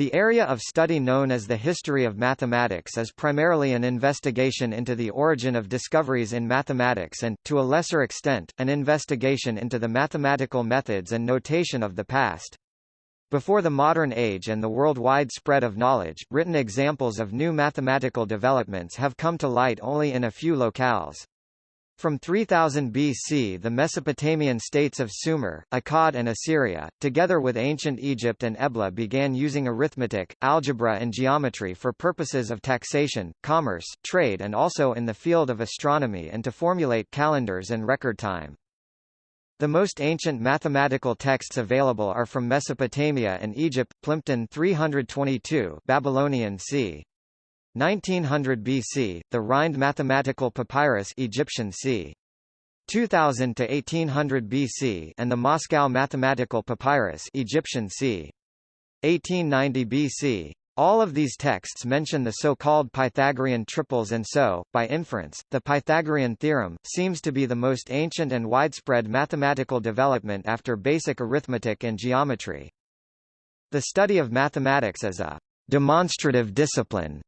The area of study known as the history of mathematics is primarily an investigation into the origin of discoveries in mathematics and, to a lesser extent, an investigation into the mathematical methods and notation of the past. Before the modern age and the worldwide spread of knowledge, written examples of new mathematical developments have come to light only in a few locales. From 3000 BC the Mesopotamian states of Sumer, Akkad and Assyria, together with ancient Egypt and Ebla began using arithmetic, algebra and geometry for purposes of taxation, commerce, trade and also in the field of astronomy and to formulate calendars and record time. The most ancient mathematical texts available are from Mesopotamia and Egypt, Plimpton 322 Babylonian c. 1900 BC, the Rhind mathematical papyrus Egyptian c. 2000 to 1800 BC and the Moscow mathematical papyrus Egyptian c. 1890 BC. All of these texts mention the so-called Pythagorean triples and so, by inference, the Pythagorean theorem, seems to be the most ancient and widespread mathematical development after basic arithmetic and geometry. The study of mathematics as a demonstrative discipline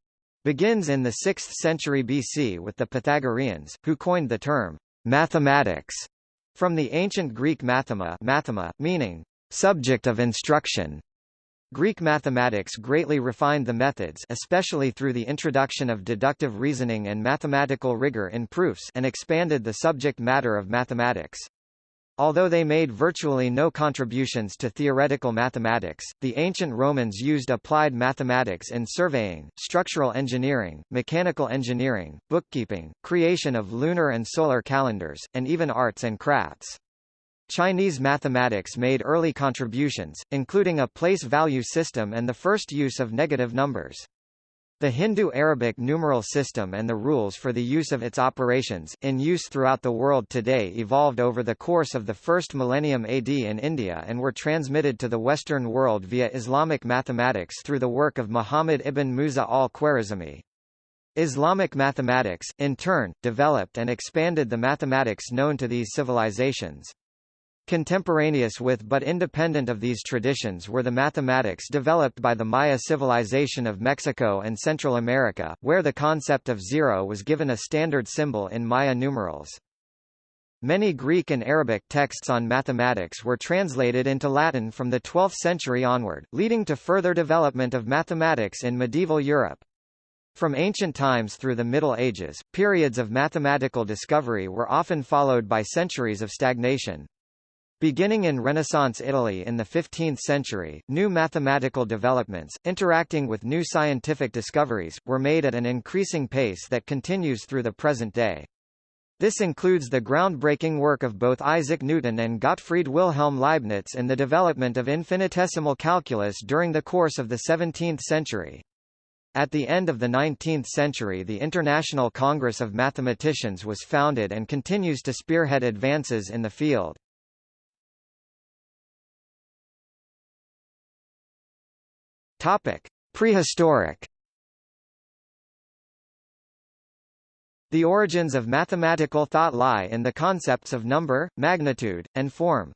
begins in the 6th century BC with the Pythagoreans, who coined the term mathematics from the ancient Greek mathema, mathema meaning subject of instruction. Greek mathematics greatly refined the methods especially through the introduction of deductive reasoning and mathematical rigor in proofs and expanded the subject matter of mathematics. Although they made virtually no contributions to theoretical mathematics, the ancient Romans used applied mathematics in surveying, structural engineering, mechanical engineering, bookkeeping, creation of lunar and solar calendars, and even arts and crafts. Chinese mathematics made early contributions, including a place value system and the first use of negative numbers. The Hindu-Arabic numeral system and the rules for the use of its operations, in use throughout the world today evolved over the course of the first millennium AD in India and were transmitted to the Western world via Islamic mathematics through the work of Muhammad ibn Musa al-Khwarizmi. Islamic mathematics, in turn, developed and expanded the mathematics known to these civilizations. Contemporaneous with but independent of these traditions were the mathematics developed by the Maya civilization of Mexico and Central America, where the concept of zero was given a standard symbol in Maya numerals. Many Greek and Arabic texts on mathematics were translated into Latin from the 12th century onward, leading to further development of mathematics in medieval Europe. From ancient times through the Middle Ages, periods of mathematical discovery were often followed by centuries of stagnation. Beginning in Renaissance Italy in the 15th century, new mathematical developments, interacting with new scientific discoveries, were made at an increasing pace that continues through the present day. This includes the groundbreaking work of both Isaac Newton and Gottfried Wilhelm Leibniz in the development of infinitesimal calculus during the course of the 17th century. At the end of the 19th century the International Congress of Mathematicians was founded and continues to spearhead advances in the field. Topic: Prehistoric. The origins of mathematical thought lie in the concepts of number, magnitude, and form.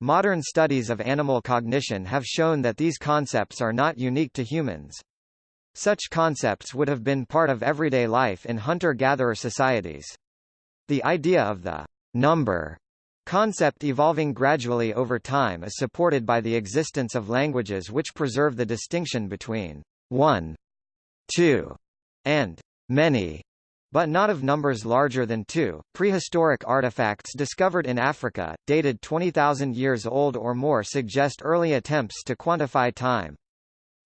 Modern studies of animal cognition have shown that these concepts are not unique to humans. Such concepts would have been part of everyday life in hunter-gatherer societies. The idea of the number concept evolving gradually over time is supported by the existence of languages which preserve the distinction between one, two, and many, but not of numbers larger than two. Prehistoric artifacts discovered in Africa, dated 20,000 years old or more suggest early attempts to quantify time.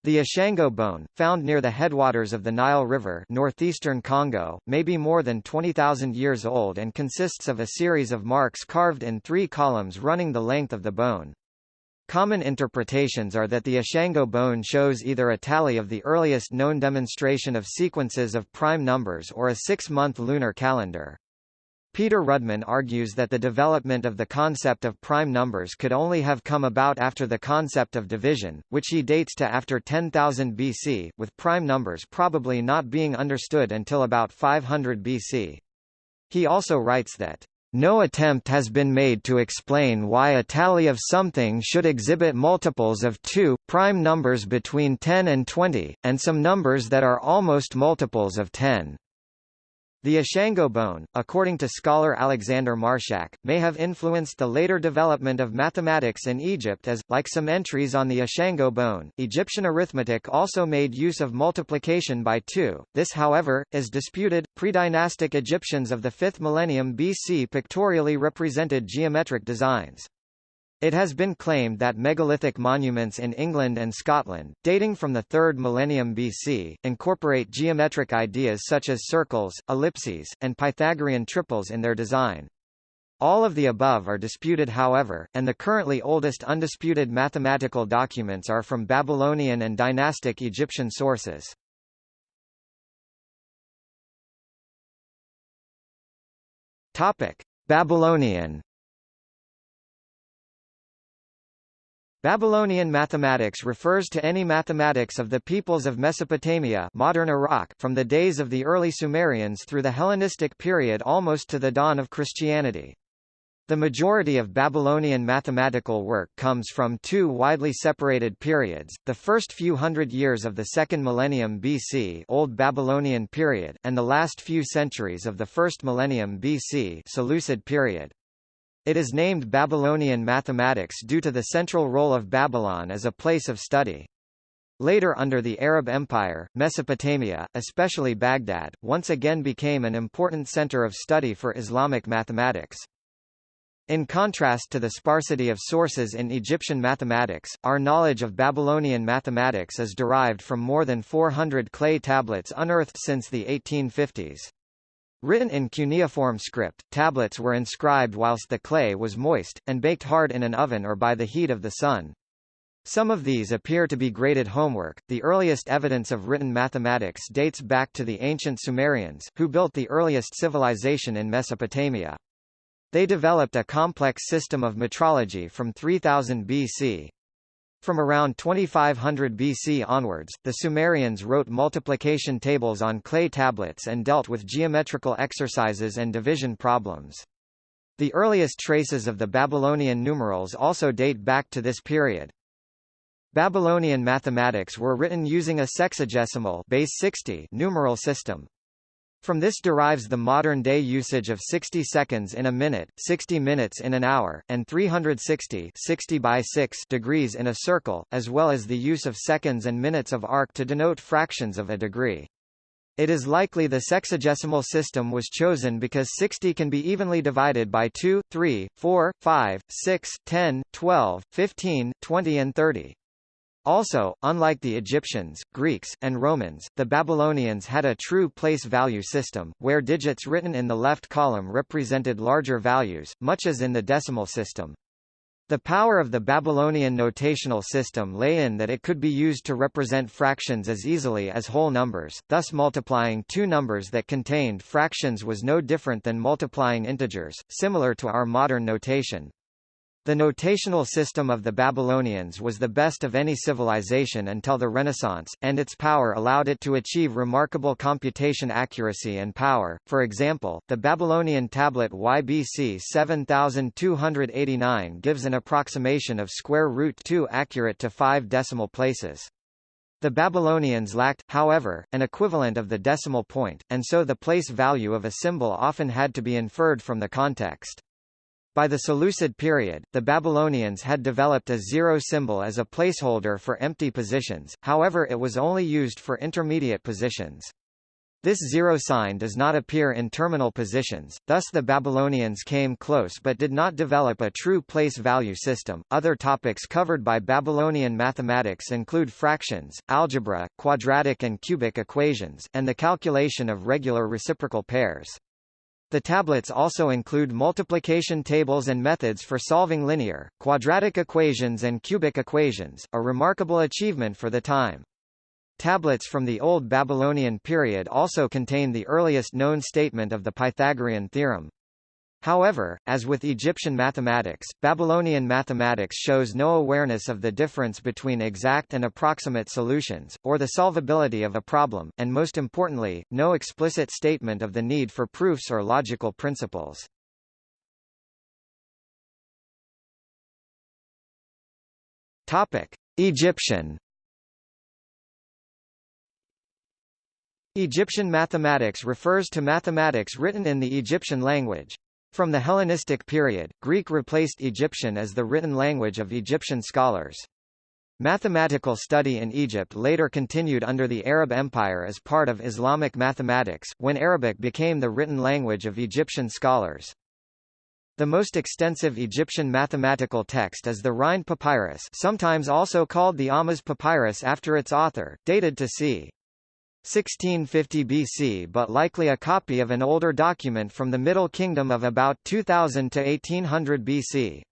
The Ishango bone, found near the headwaters of the Nile River northeastern Congo, may be more than 20,000 years old and consists of a series of marks carved in three columns running the length of the bone. Common interpretations are that the Ishango bone shows either a tally of the earliest known demonstration of sequences of prime numbers or a six-month lunar calendar. Peter Rudman argues that the development of the concept of prime numbers could only have come about after the concept of division, which he dates to after 10,000 BC, with prime numbers probably not being understood until about 500 BC. He also writes that No attempt has been made to explain why a tally of something should exhibit multiples of 2, prime numbers between 10 and 20, and some numbers that are almost multiples of 10. The Ishango bone, according to scholar Alexander Marshack, may have influenced the later development of mathematics in Egypt as, like some entries on the Ishango bone, Egyptian arithmetic also made use of multiplication by two. This however, is disputed. Pre-dynastic Egyptians of the 5th millennium BC pictorially represented geometric designs. It has been claimed that megalithic monuments in England and Scotland, dating from the 3rd millennium BC, incorporate geometric ideas such as circles, ellipses, and Pythagorean triples in their design. All of the above are disputed however, and the currently oldest undisputed mathematical documents are from Babylonian and dynastic Egyptian sources. Babylonian Babylonian mathematics refers to any mathematics of the peoples of Mesopotamia modern Iraq from the days of the early Sumerians through the Hellenistic period almost to the dawn of Christianity. The majority of Babylonian mathematical work comes from two widely separated periods, the first few hundred years of the second millennium BC Old Babylonian period, and the last few centuries of the first millennium BC Seleucid period. It is named Babylonian mathematics due to the central role of Babylon as a place of study. Later under the Arab Empire, Mesopotamia, especially Baghdad, once again became an important center of study for Islamic mathematics. In contrast to the sparsity of sources in Egyptian mathematics, our knowledge of Babylonian mathematics is derived from more than 400 clay tablets unearthed since the 1850s. Written in cuneiform script, tablets were inscribed whilst the clay was moist, and baked hard in an oven or by the heat of the sun. Some of these appear to be graded homework. The earliest evidence of written mathematics dates back to the ancient Sumerians, who built the earliest civilization in Mesopotamia. They developed a complex system of metrology from 3000 BC. From around 2500 BC onwards, the Sumerians wrote multiplication tables on clay tablets and dealt with geometrical exercises and division problems. The earliest traces of the Babylonian numerals also date back to this period. Babylonian mathematics were written using a sexagesimal base 60 numeral system. From this derives the modern-day usage of 60 seconds in a minute, 60 minutes in an hour, and 360 60 by 6 degrees in a circle, as well as the use of seconds and minutes of arc to denote fractions of a degree. It is likely the sexagesimal system was chosen because 60 can be evenly divided by 2, 3, 4, 5, 6, 10, 12, 15, 20 and 30. Also, unlike the Egyptians, Greeks, and Romans, the Babylonians had a true place value system, where digits written in the left column represented larger values, much as in the decimal system. The power of the Babylonian notational system lay in that it could be used to represent fractions as easily as whole numbers, thus multiplying two numbers that contained fractions was no different than multiplying integers, similar to our modern notation. The notational system of the Babylonians was the best of any civilization until the Renaissance, and its power allowed it to achieve remarkable computation accuracy and power. For example, the Babylonian tablet YBC 7289 gives an approximation of square root 2 accurate to 5 decimal places. The Babylonians lacked, however, an equivalent of the decimal point, and so the place value of a symbol often had to be inferred from the context. By the Seleucid period, the Babylonians had developed a zero symbol as a placeholder for empty positions, however it was only used for intermediate positions. This zero sign does not appear in terminal positions, thus the Babylonians came close but did not develop a true place value system. Other topics covered by Babylonian mathematics include fractions, algebra, quadratic and cubic equations, and the calculation of regular reciprocal pairs. The tablets also include multiplication tables and methods for solving linear, quadratic equations and cubic equations, a remarkable achievement for the time. Tablets from the Old Babylonian period also contain the earliest known statement of the Pythagorean theorem. However, as with Egyptian mathematics, Babylonian mathematics shows no awareness of the difference between exact and approximate solutions, or the solvability of a problem, and most importantly, no explicit statement of the need for proofs or logical principles. Topic. Egyptian Egyptian mathematics refers to mathematics written in the Egyptian language, from the Hellenistic period, Greek replaced Egyptian as the written language of Egyptian scholars. Mathematical study in Egypt later continued under the Arab Empire as part of Islamic mathematics, when Arabic became the written language of Egyptian scholars. The most extensive Egyptian mathematical text is the Rhind Papyrus sometimes also called the Ahmose Papyrus after its author, dated to c. 1650 BC but likely a copy of an older document from the Middle Kingdom of about 2000 to 1800 BC.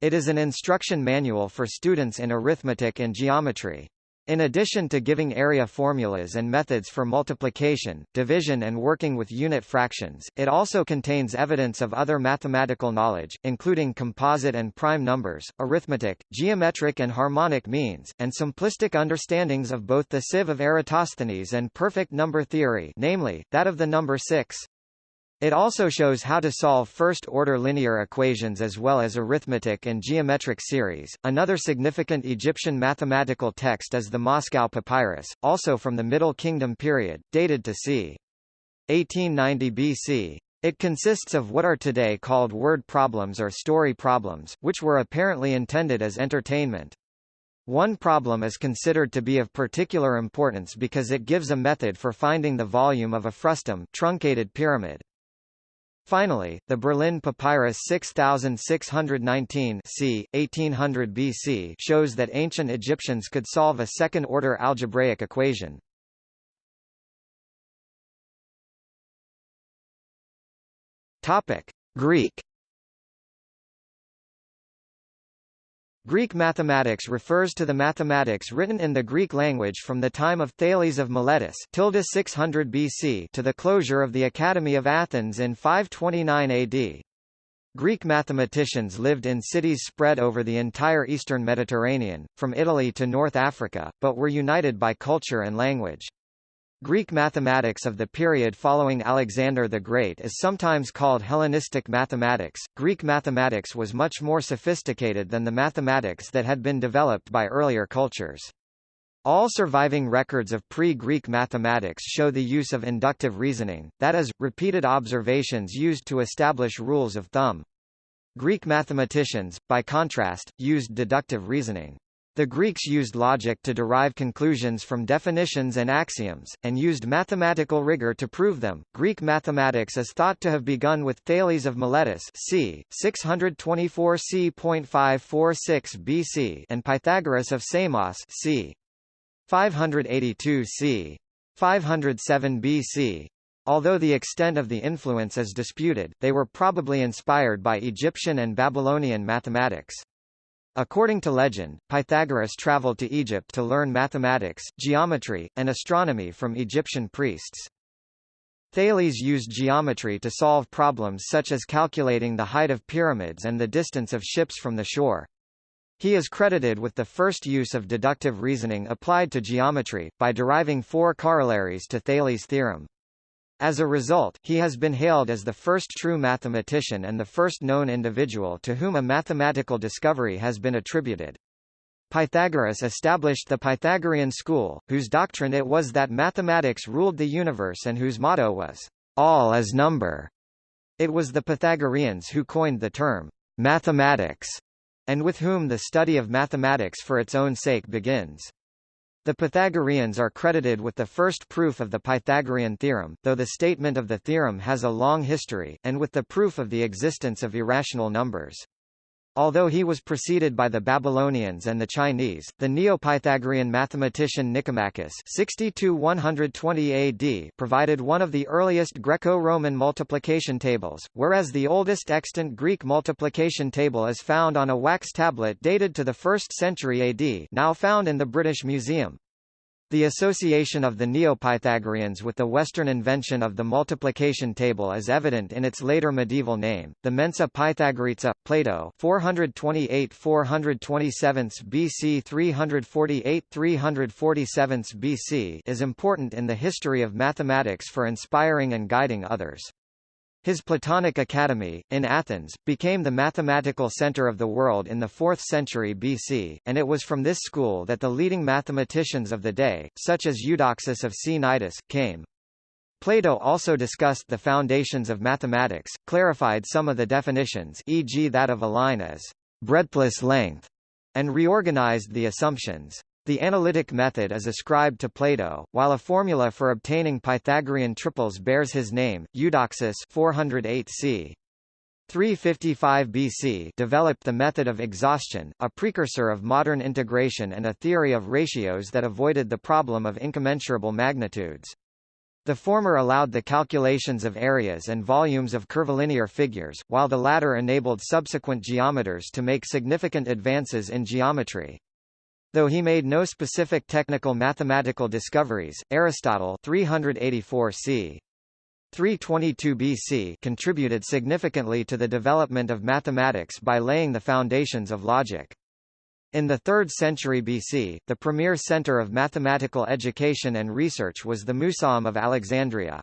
It is an instruction manual for students in arithmetic and geometry. In addition to giving area formulas and methods for multiplication, division and working with unit fractions, it also contains evidence of other mathematical knowledge, including composite and prime numbers, arithmetic, geometric and harmonic means, and simplistic understandings of both the sieve of Eratosthenes and perfect number theory namely, that of the number 6. It also shows how to solve first-order linear equations as well as arithmetic and geometric series. Another significant Egyptian mathematical text is the Moscow Papyrus, also from the Middle Kingdom period, dated to c. 1890 BC. It consists of what are today called word problems or story problems, which were apparently intended as entertainment. One problem is considered to be of particular importance because it gives a method for finding the volume of a frustum truncated pyramid. Finally, the Berlin Papyrus 6619 c. 1800 BC shows that ancient Egyptians could solve a second-order algebraic equation. Topic: Greek Greek mathematics refers to the mathematics written in the Greek language from the time of Thales of Miletus 600 BC to the closure of the Academy of Athens in 529 AD. Greek mathematicians lived in cities spread over the entire eastern Mediterranean, from Italy to North Africa, but were united by culture and language. Greek mathematics of the period following Alexander the Great is sometimes called Hellenistic mathematics. Greek mathematics was much more sophisticated than the mathematics that had been developed by earlier cultures. All surviving records of pre-Greek mathematics show the use of inductive reasoning, that is, repeated observations used to establish rules of thumb. Greek mathematicians, by contrast, used deductive reasoning. The Greeks used logic to derive conclusions from definitions and axioms, and used mathematical rigor to prove them. Greek mathematics is thought to have begun with Thales of Miletus c. 624 c.546 BC and Pythagoras of Samos c. 582 c. 507 BC. Although the extent of the influence is disputed, they were probably inspired by Egyptian and Babylonian mathematics. According to legend, Pythagoras traveled to Egypt to learn mathematics, geometry, and astronomy from Egyptian priests. Thales used geometry to solve problems such as calculating the height of pyramids and the distance of ships from the shore. He is credited with the first use of deductive reasoning applied to geometry, by deriving four corollaries to Thales' theorem. As a result, he has been hailed as the first true mathematician and the first known individual to whom a mathematical discovery has been attributed. Pythagoras established the Pythagorean school, whose doctrine it was that mathematics ruled the universe and whose motto was, all is number. It was the Pythagoreans who coined the term, mathematics, and with whom the study of mathematics for its own sake begins. The Pythagoreans are credited with the first proof of the Pythagorean theorem, though the statement of the theorem has a long history, and with the proof of the existence of irrational numbers. Although he was preceded by the Babylonians and the Chinese, the Neo-Pythagorean mathematician Nicomachus 62-120 AD provided one of the earliest Greco-Roman multiplication tables, whereas the oldest extant Greek multiplication table is found on a wax tablet dated to the 1st century AD now found in the British Museum. The association of the Neo-Pythagoreans with the Western invention of the multiplication table is evident in its later medieval name, the Mensa Pythagorica, Plato 428–427 BC 348–347 BC is important in the history of mathematics for inspiring and guiding others. His Platonic Academy, in Athens, became the mathematical center of the world in the 4th century BC, and it was from this school that the leading mathematicians of the day, such as Eudoxus of Cnidus, came. Plato also discussed the foundations of mathematics, clarified some of the definitions e.g. that of a line as breadthless length, and reorganized the assumptions. The analytic method is ascribed to Plato, while a formula for obtaining Pythagorean triples bears his name, Eudoxus 408 c. 355 BC developed the method of exhaustion, a precursor of modern integration and a theory of ratios that avoided the problem of incommensurable magnitudes. The former allowed the calculations of areas and volumes of curvilinear figures, while the latter enabled subsequent geometers to make significant advances in geometry. Though he made no specific technical mathematical discoveries, Aristotle 384 c. 322 BC contributed significantly to the development of mathematics by laying the foundations of logic. In the 3rd century BC, the premier center of mathematical education and research was the Museum of Alexandria.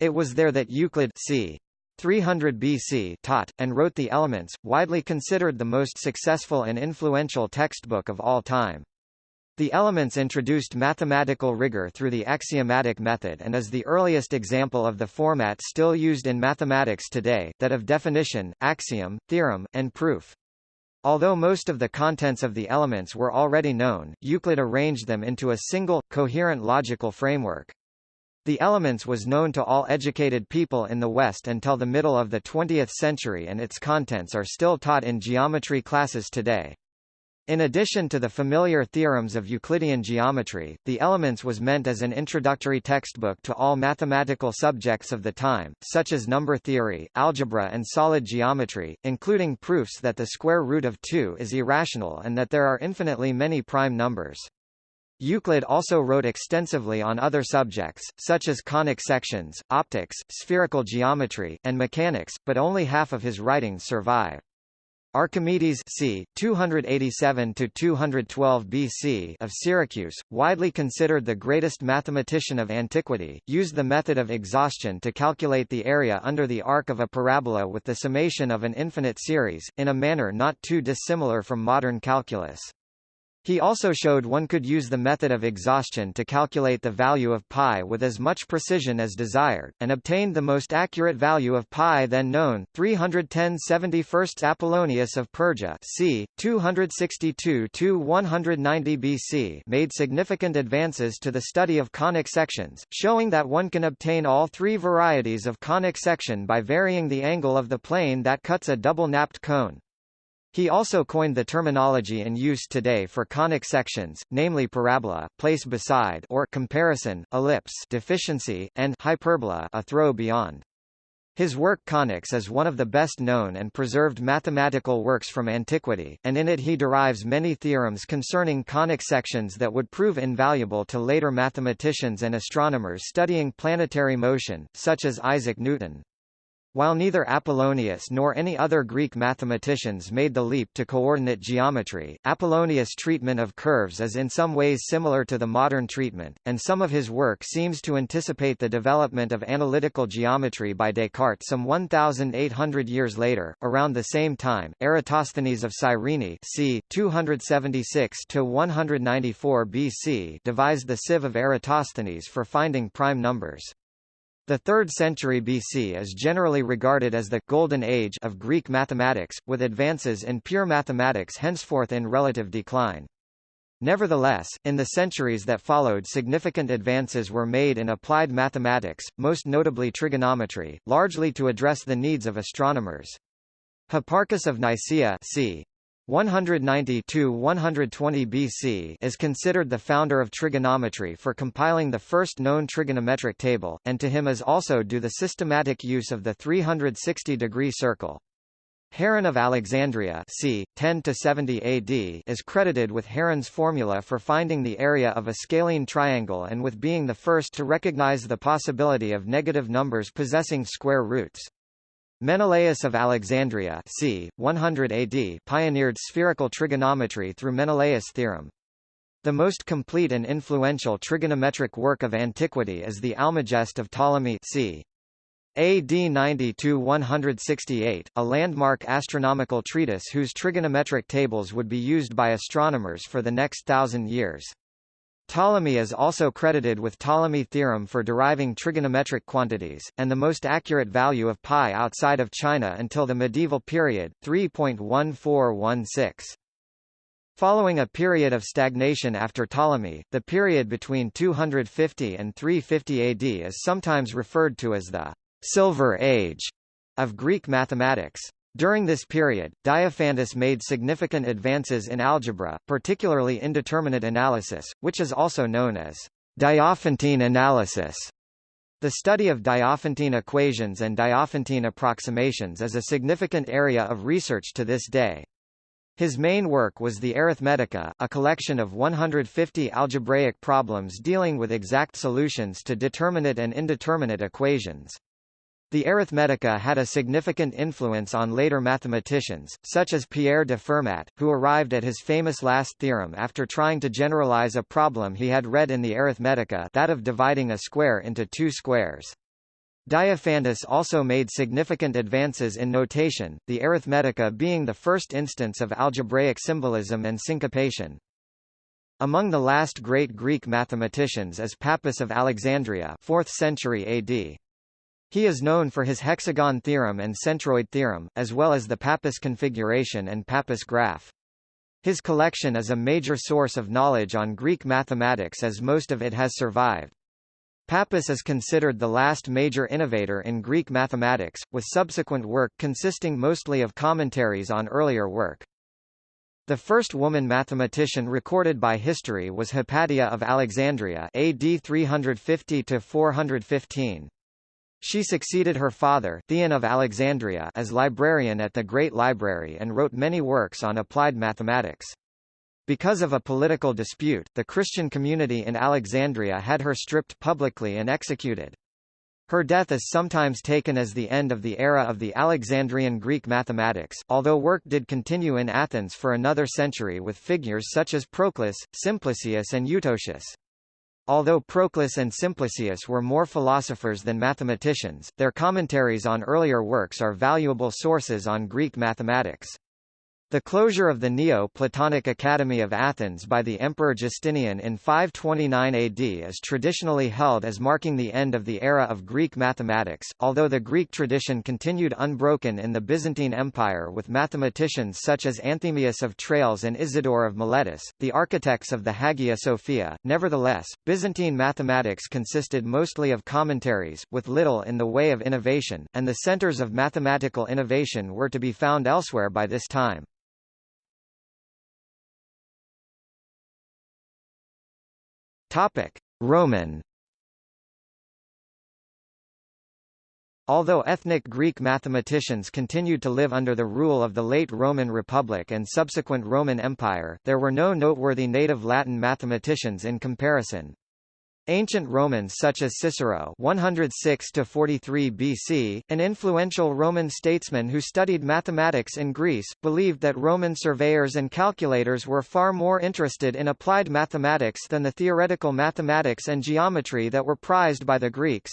It was there that Euclid c. 300 BC taught, and wrote the Elements, widely considered the most successful and influential textbook of all time. The Elements introduced mathematical rigor through the axiomatic method and is the earliest example of the format still used in mathematics today, that of definition, axiom, theorem, and proof. Although most of the contents of the elements were already known, Euclid arranged them into a single, coherent logical framework. The Elements was known to all educated people in the West until the middle of the 20th century and its contents are still taught in geometry classes today. In addition to the familiar theorems of Euclidean geometry, the Elements was meant as an introductory textbook to all mathematical subjects of the time, such as number theory, algebra and solid geometry, including proofs that the square root of 2 is irrational and that there are infinitely many prime numbers. Euclid also wrote extensively on other subjects, such as conic sections, optics, spherical geometry, and mechanics, but only half of his writings survive. Archimedes c. 287–212 BC of Syracuse, widely considered the greatest mathematician of antiquity, used the method of exhaustion to calculate the area under the arc of a parabola with the summation of an infinite series, in a manner not too dissimilar from modern calculus. He also showed one could use the method of exhaustion to calculate the value of pi with as much precision as desired, and obtained the most accurate value of pi then known, 310 71 Apollonius of Perga c. 262–190 BC made significant advances to the study of conic sections, showing that one can obtain all three varieties of conic section by varying the angle of the plane that cuts a double-napped cone. He also coined the terminology in use today for conic sections, namely parabola, place beside or comparison, ellipse deficiency, and hyperbola a throw beyond. His work Conics is one of the best known and preserved mathematical works from antiquity, and in it he derives many theorems concerning conic sections that would prove invaluable to later mathematicians and astronomers studying planetary motion, such as Isaac Newton. While neither Apollonius nor any other Greek mathematicians made the leap to coordinate geometry, Apollonius' treatment of curves is in some ways similar to the modern treatment, and some of his work seems to anticipate the development of analytical geometry by Descartes some 1,800 years later. Around the same time, Eratosthenes of Cyrene c. 276–194 BC devised the sieve of Eratosthenes for finding prime numbers. The 3rd century BC is generally regarded as the «golden age» of Greek mathematics, with advances in pure mathematics henceforth in relative decline. Nevertheless, in the centuries that followed significant advances were made in applied mathematics, most notably trigonometry, largely to address the needs of astronomers. Hipparchus of Nicaea c. 190–120 BC is considered the founder of trigonometry for compiling the first known trigonometric table, and to him is also due the systematic use of the 360-degree circle. Heron of Alexandria c. 10–70 AD is credited with Heron's formula for finding the area of a scalene triangle and with being the first to recognize the possibility of negative numbers possessing square roots. Menelaus of Alexandria c. 100 AD pioneered spherical trigonometry through Menelaus' theorem. The most complete and influential trigonometric work of antiquity is the Almagest of Ptolemy c. AD 90–168, a landmark astronomical treatise whose trigonometric tables would be used by astronomers for the next thousand years. Ptolemy is also credited with Ptolemy theorem for deriving trigonometric quantities, and the most accurate value of pi outside of China until the medieval period, 3.1416. Following a period of stagnation after Ptolemy, the period between 250 and 350 AD is sometimes referred to as the Silver Age of Greek mathematics. During this period, Diophantus made significant advances in algebra, particularly indeterminate analysis, which is also known as Diophantine analysis. The study of Diophantine equations and Diophantine approximations is a significant area of research to this day. His main work was the Arithmetica, a collection of 150 algebraic problems dealing with exact solutions to determinate and indeterminate equations. The Arithmetica had a significant influence on later mathematicians, such as Pierre de Fermat, who arrived at his famous last theorem after trying to generalize a problem he had read in the Arithmetica that of dividing a square into two squares. Diophantus also made significant advances in notation, the Arithmetica being the first instance of algebraic symbolism and syncopation. Among the last great Greek mathematicians is Pappus of Alexandria 4th century AD. He is known for his hexagon theorem and centroid theorem, as well as the Pappus configuration and Pappus graph. His collection is a major source of knowledge on Greek mathematics as most of it has survived. Pappus is considered the last major innovator in Greek mathematics, with subsequent work consisting mostly of commentaries on earlier work. The first woman mathematician recorded by history was Hypatia of Alexandria AD 350–415. She succeeded her father Theon of Alexandria as librarian at the Great Library and wrote many works on applied mathematics. Because of a political dispute, the Christian community in Alexandria had her stripped publicly and executed. Her death is sometimes taken as the end of the era of the Alexandrian Greek mathematics, although work did continue in Athens for another century with figures such as Proclus, Simplicius and Eutocius. Although Proclus and Simplicius were more philosophers than mathematicians, their commentaries on earlier works are valuable sources on Greek mathematics. The closure of the Neo-Platonic Academy of Athens by the Emperor Justinian in 529 AD is traditionally held as marking the end of the era of Greek mathematics, although the Greek tradition continued unbroken in the Byzantine Empire with mathematicians such as Anthemius of Tralles and Isidore of Miletus, the architects of the Hagia Sophia. Nevertheless, Byzantine mathematics consisted mostly of commentaries, with little in the way of innovation, and the centers of mathematical innovation were to be found elsewhere by this time. Topic: Roman Although ethnic Greek mathematicians continued to live under the rule of the late Roman Republic and subsequent Roman Empire, there were no noteworthy native Latin mathematicians in comparison. Ancient Romans such as Cicero 106 43 BC, an influential Roman statesman who studied mathematics in Greece, believed that Roman surveyors and calculators were far more interested in applied mathematics than the theoretical mathematics and geometry that were prized by the Greeks.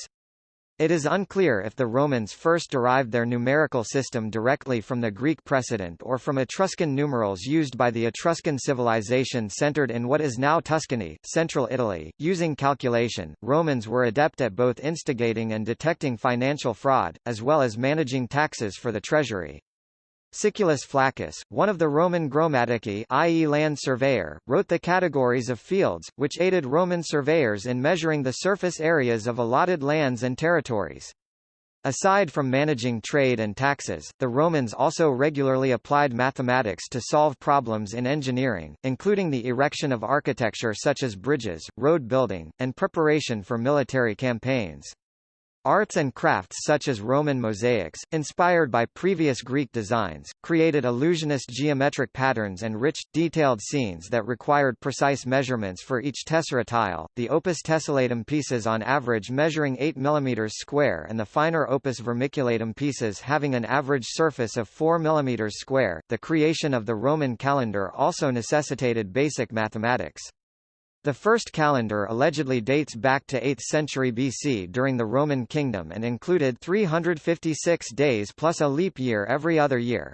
It is unclear if the Romans first derived their numerical system directly from the Greek precedent or from Etruscan numerals used by the Etruscan civilization centered in what is now Tuscany, central Italy. Using calculation, Romans were adept at both instigating and detecting financial fraud, as well as managing taxes for the treasury. Siculus Flaccus, one of the Roman gromatici i.e. land surveyor, wrote the categories of fields, which aided Roman surveyors in measuring the surface areas of allotted lands and territories. Aside from managing trade and taxes, the Romans also regularly applied mathematics to solve problems in engineering, including the erection of architecture such as bridges, road building, and preparation for military campaigns. Arts and crafts such as Roman mosaics, inspired by previous Greek designs, created illusionist geometric patterns and rich, detailed scenes that required precise measurements for each tessera tile. The opus tessellatum pieces on average measuring 8 mm square and the finer opus vermiculatum pieces having an average surface of 4 mm square. The creation of the Roman calendar also necessitated basic mathematics. The first calendar allegedly dates back to 8th century BC during the Roman kingdom and included 356 days plus a leap year every other year.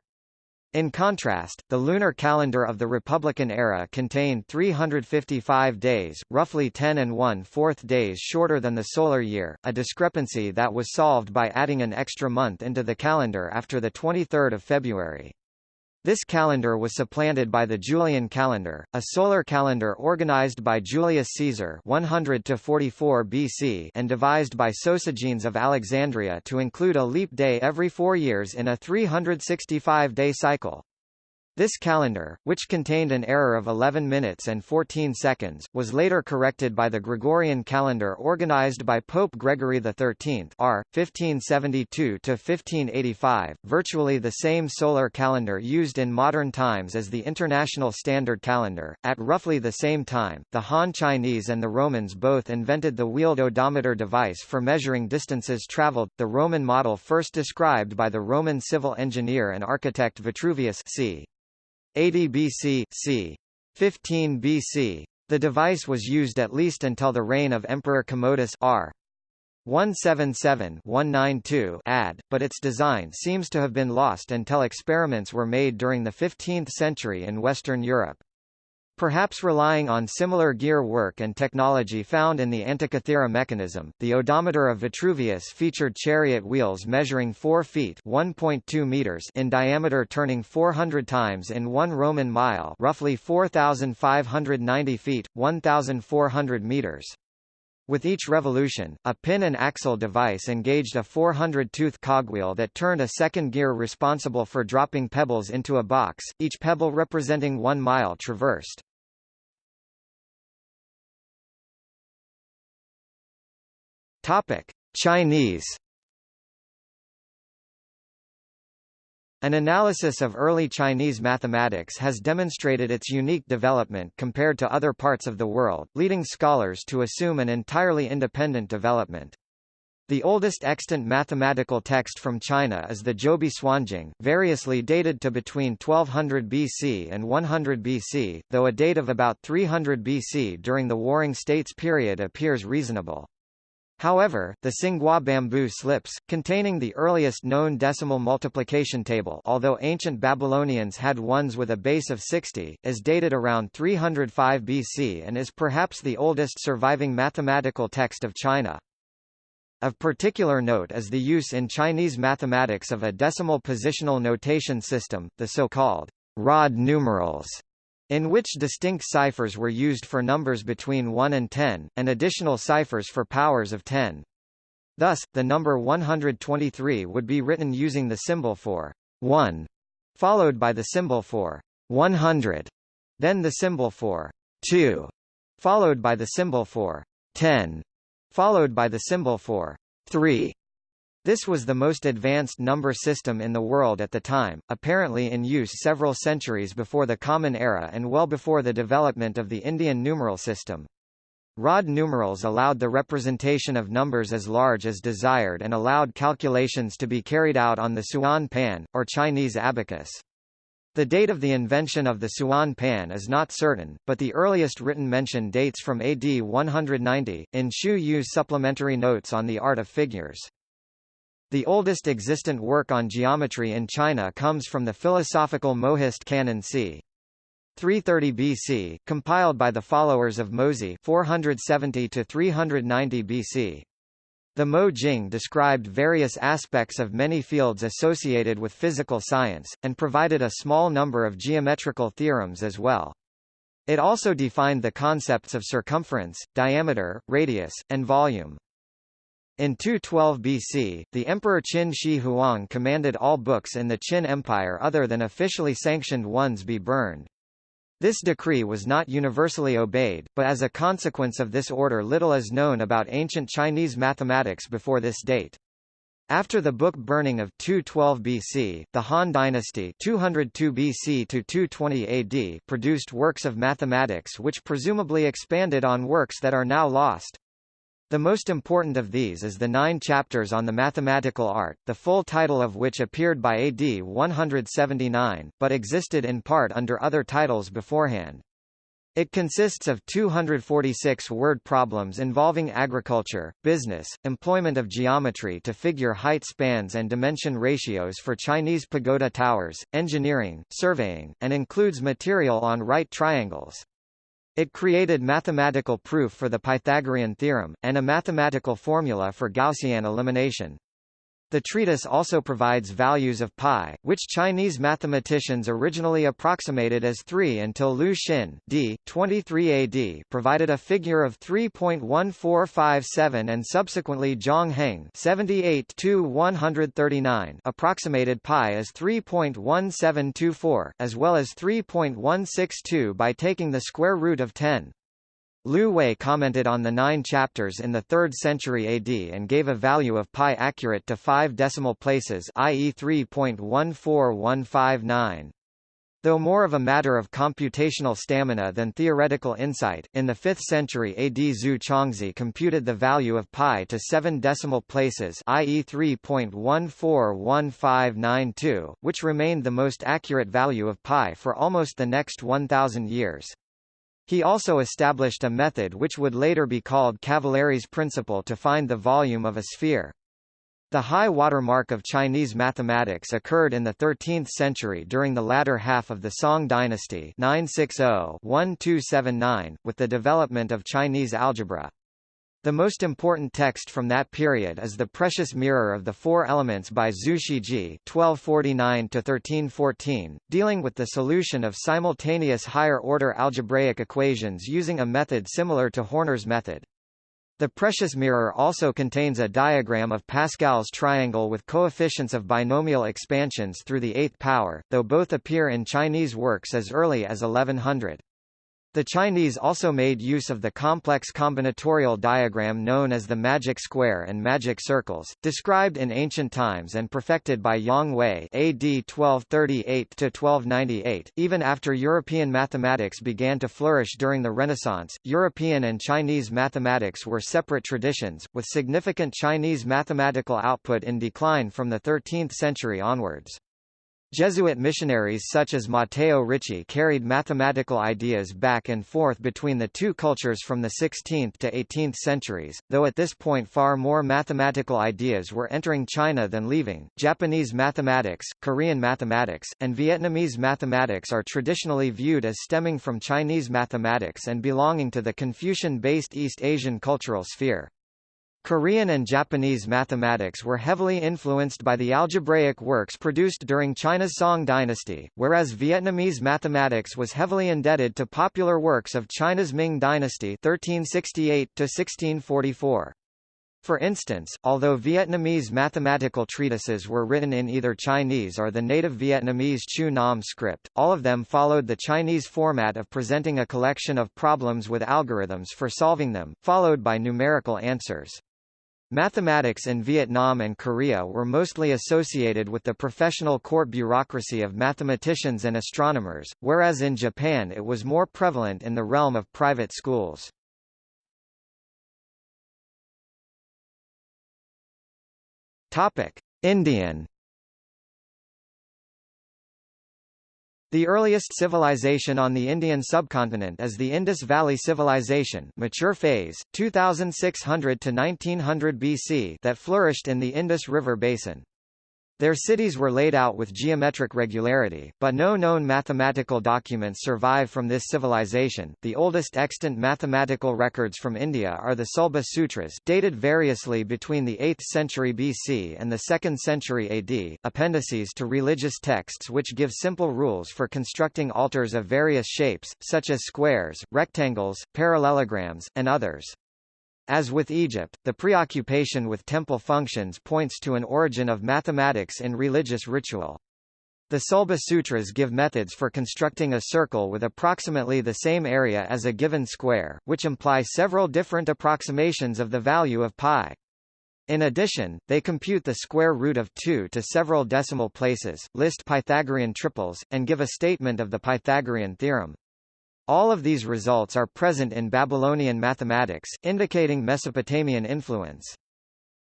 In contrast, the lunar calendar of the Republican era contained 355 days, roughly 10 and 1/4 days shorter than the solar year, a discrepancy that was solved by adding an extra month into the calendar after the 23rd of February. This calendar was supplanted by the Julian calendar, a solar calendar organized by Julius Caesar 100 to 44 BC and devised by Sosigenes of Alexandria to include a leap day every 4 years in a 365-day cycle. This calendar, which contained an error of 11 minutes and 14 seconds, was later corrected by the Gregorian calendar organized by Pope Gregory XIII R. 1572–1585, virtually the same solar calendar used in modern times as the International Standard Calendar. At roughly the same time, the Han Chinese and the Romans both invented the wheeled odometer device for measuring distances traveled, the Roman model first described by the Roman civil engineer and architect Vitruvius c. 80 BC c. 15 BC. The device was used at least until the reign of Emperor Commodus r. 177-192 ad, but its design seems to have been lost until experiments were made during the 15th century in Western Europe. Perhaps relying on similar gear work and technology found in the Antikythera mechanism, the odometer of Vitruvius featured chariot wheels measuring 4 feet (1.2 meters) in diameter turning 400 times in 1 Roman mile, roughly 4590 feet, 1400 meters. With each revolution, a pin and axle device engaged a 400-tooth cogwheel that turned a second gear responsible for dropping pebbles into a box, each pebble representing one mile traversed. Topic: Chinese An analysis of early Chinese mathematics has demonstrated its unique development compared to other parts of the world, leading scholars to assume an entirely independent development. The oldest extant mathematical text from China is the Zhoubi Suanjing, variously dated to between 1200 BC and 100 BC, though a date of about 300 BC during the Warring States period appears reasonable. However, the Tsinghua bamboo slips, containing the earliest known decimal multiplication table although ancient Babylonians had ones with a base of 60, is dated around 305 BC and is perhaps the oldest surviving mathematical text of China. Of particular note is the use in Chinese mathematics of a decimal positional notation system, the so-called rod numerals, in which distinct ciphers were used for numbers between 1 and 10, and additional ciphers for powers of 10. Thus, the number 123 would be written using the symbol for 1, followed by the symbol for 100, then the symbol for 2, followed by the symbol for 10, followed by the symbol for 3, this was the most advanced number system in the world at the time, apparently in use several centuries before the Common Era and well before the development of the Indian numeral system. Rod numerals allowed the representation of numbers as large as desired and allowed calculations to be carried out on the Suan pan, or Chinese abacus. The date of the invention of the Suan pan is not certain, but the earliest written mention dates from AD 190, in Xu Yue's supplementary notes on the art of figures. The oldest existent work on geometry in China comes from the philosophical Mohist canon c. 330 BC, compiled by the followers of Mozi 470 to 390 BC. The Mo Jing described various aspects of many fields associated with physical science, and provided a small number of geometrical theorems as well. It also defined the concepts of circumference, diameter, radius, and volume. In 212 BC, the Emperor Qin Shi Huang commanded all books in the Qin Empire other than officially sanctioned ones be burned. This decree was not universally obeyed, but as a consequence of this order little is known about ancient Chinese mathematics before this date. After the book burning of 212 BC, the Han dynasty 202 BC to 220 AD produced works of mathematics which presumably expanded on works that are now lost. The most important of these is the nine chapters on the mathematical art, the full title of which appeared by AD 179, but existed in part under other titles beforehand. It consists of 246 word problems involving agriculture, business, employment of geometry to figure height spans and dimension ratios for Chinese pagoda towers, engineering, surveying, and includes material on right triangles. It created mathematical proof for the Pythagorean theorem, and a mathematical formula for Gaussian elimination. The treatise also provides values of pi, which Chinese mathematicians originally approximated as 3 until Liu Xin d. 23 AD provided a figure of 3.1457 and subsequently Zhang Heng 78 139 approximated pi as 3.1724, as well as 3.162 by taking the square root of 10. Liu Hui commented on the nine chapters in the 3rd century AD and gave a value of pi accurate to 5 decimal places i.e. 3.14159. Though more of a matter of computational stamina than theoretical insight, in the 5th century AD Zu Chongzhi computed the value of pi to 7 decimal places i.e. 3.141592, which remained the most accurate value of pi for almost the next 1,000 years. He also established a method which would later be called Cavalieri's principle to find the volume of a sphere. The high watermark of Chinese mathematics occurred in the 13th century during the latter half of the Song dynasty 960-1279, with the development of Chinese algebra. The most important text from that period is the Precious Mirror of the Four Elements by Zhu Shijie (1249–1314), dealing with the solution of simultaneous higher-order algebraic equations using a method similar to Horner's method. The precious mirror also contains a diagram of Pascal's triangle with coefficients of binomial expansions through the eighth power, though both appear in Chinese works as early as 1100. The Chinese also made use of the complex combinatorial diagram known as the magic square and magic circles, described in ancient times and perfected by Yang Hui AD 1238-1298. Even after European mathematics began to flourish during the Renaissance, European and Chinese mathematics were separate traditions, with significant Chinese mathematical output in decline from the 13th century onwards. Jesuit missionaries such as Matteo Ricci carried mathematical ideas back and forth between the two cultures from the 16th to 18th centuries, though at this point far more mathematical ideas were entering China than leaving. Japanese mathematics, Korean mathematics, and Vietnamese mathematics are traditionally viewed as stemming from Chinese mathematics and belonging to the Confucian-based East Asian cultural sphere. Korean and Japanese mathematics were heavily influenced by the algebraic works produced during China's Song dynasty, whereas Vietnamese mathematics was heavily indebted to popular works of China's Ming dynasty 1368 1644. For instance, although Vietnamese mathematical treatises were written in either Chinese or the native Vietnamese Chu Nom script, all of them followed the Chinese format of presenting a collection of problems with algorithms for solving them, followed by numerical answers. Mathematics in Vietnam and Korea were mostly associated with the professional court bureaucracy of mathematicians and astronomers, whereas in Japan it was more prevalent in the realm of private schools. Indian The earliest civilization on the Indian subcontinent is the Indus Valley Civilization mature phase, 2600 to 1900 BC that flourished in the Indus River basin. Their cities were laid out with geometric regularity, but no known mathematical documents survive from this civilization. The oldest extant mathematical records from India are the Sulba Sutras, dated variously between the 8th century BC and the 2nd century AD, appendices to religious texts which give simple rules for constructing altars of various shapes, such as squares, rectangles, parallelograms, and others. As with Egypt, the preoccupation with temple functions points to an origin of mathematics in religious ritual. The Sulba Sutras give methods for constructing a circle with approximately the same area as a given square, which imply several different approximations of the value of pi. In addition, they compute the square root of 2 to several decimal places, list Pythagorean triples, and give a statement of the Pythagorean theorem. All of these results are present in Babylonian mathematics, indicating Mesopotamian influence.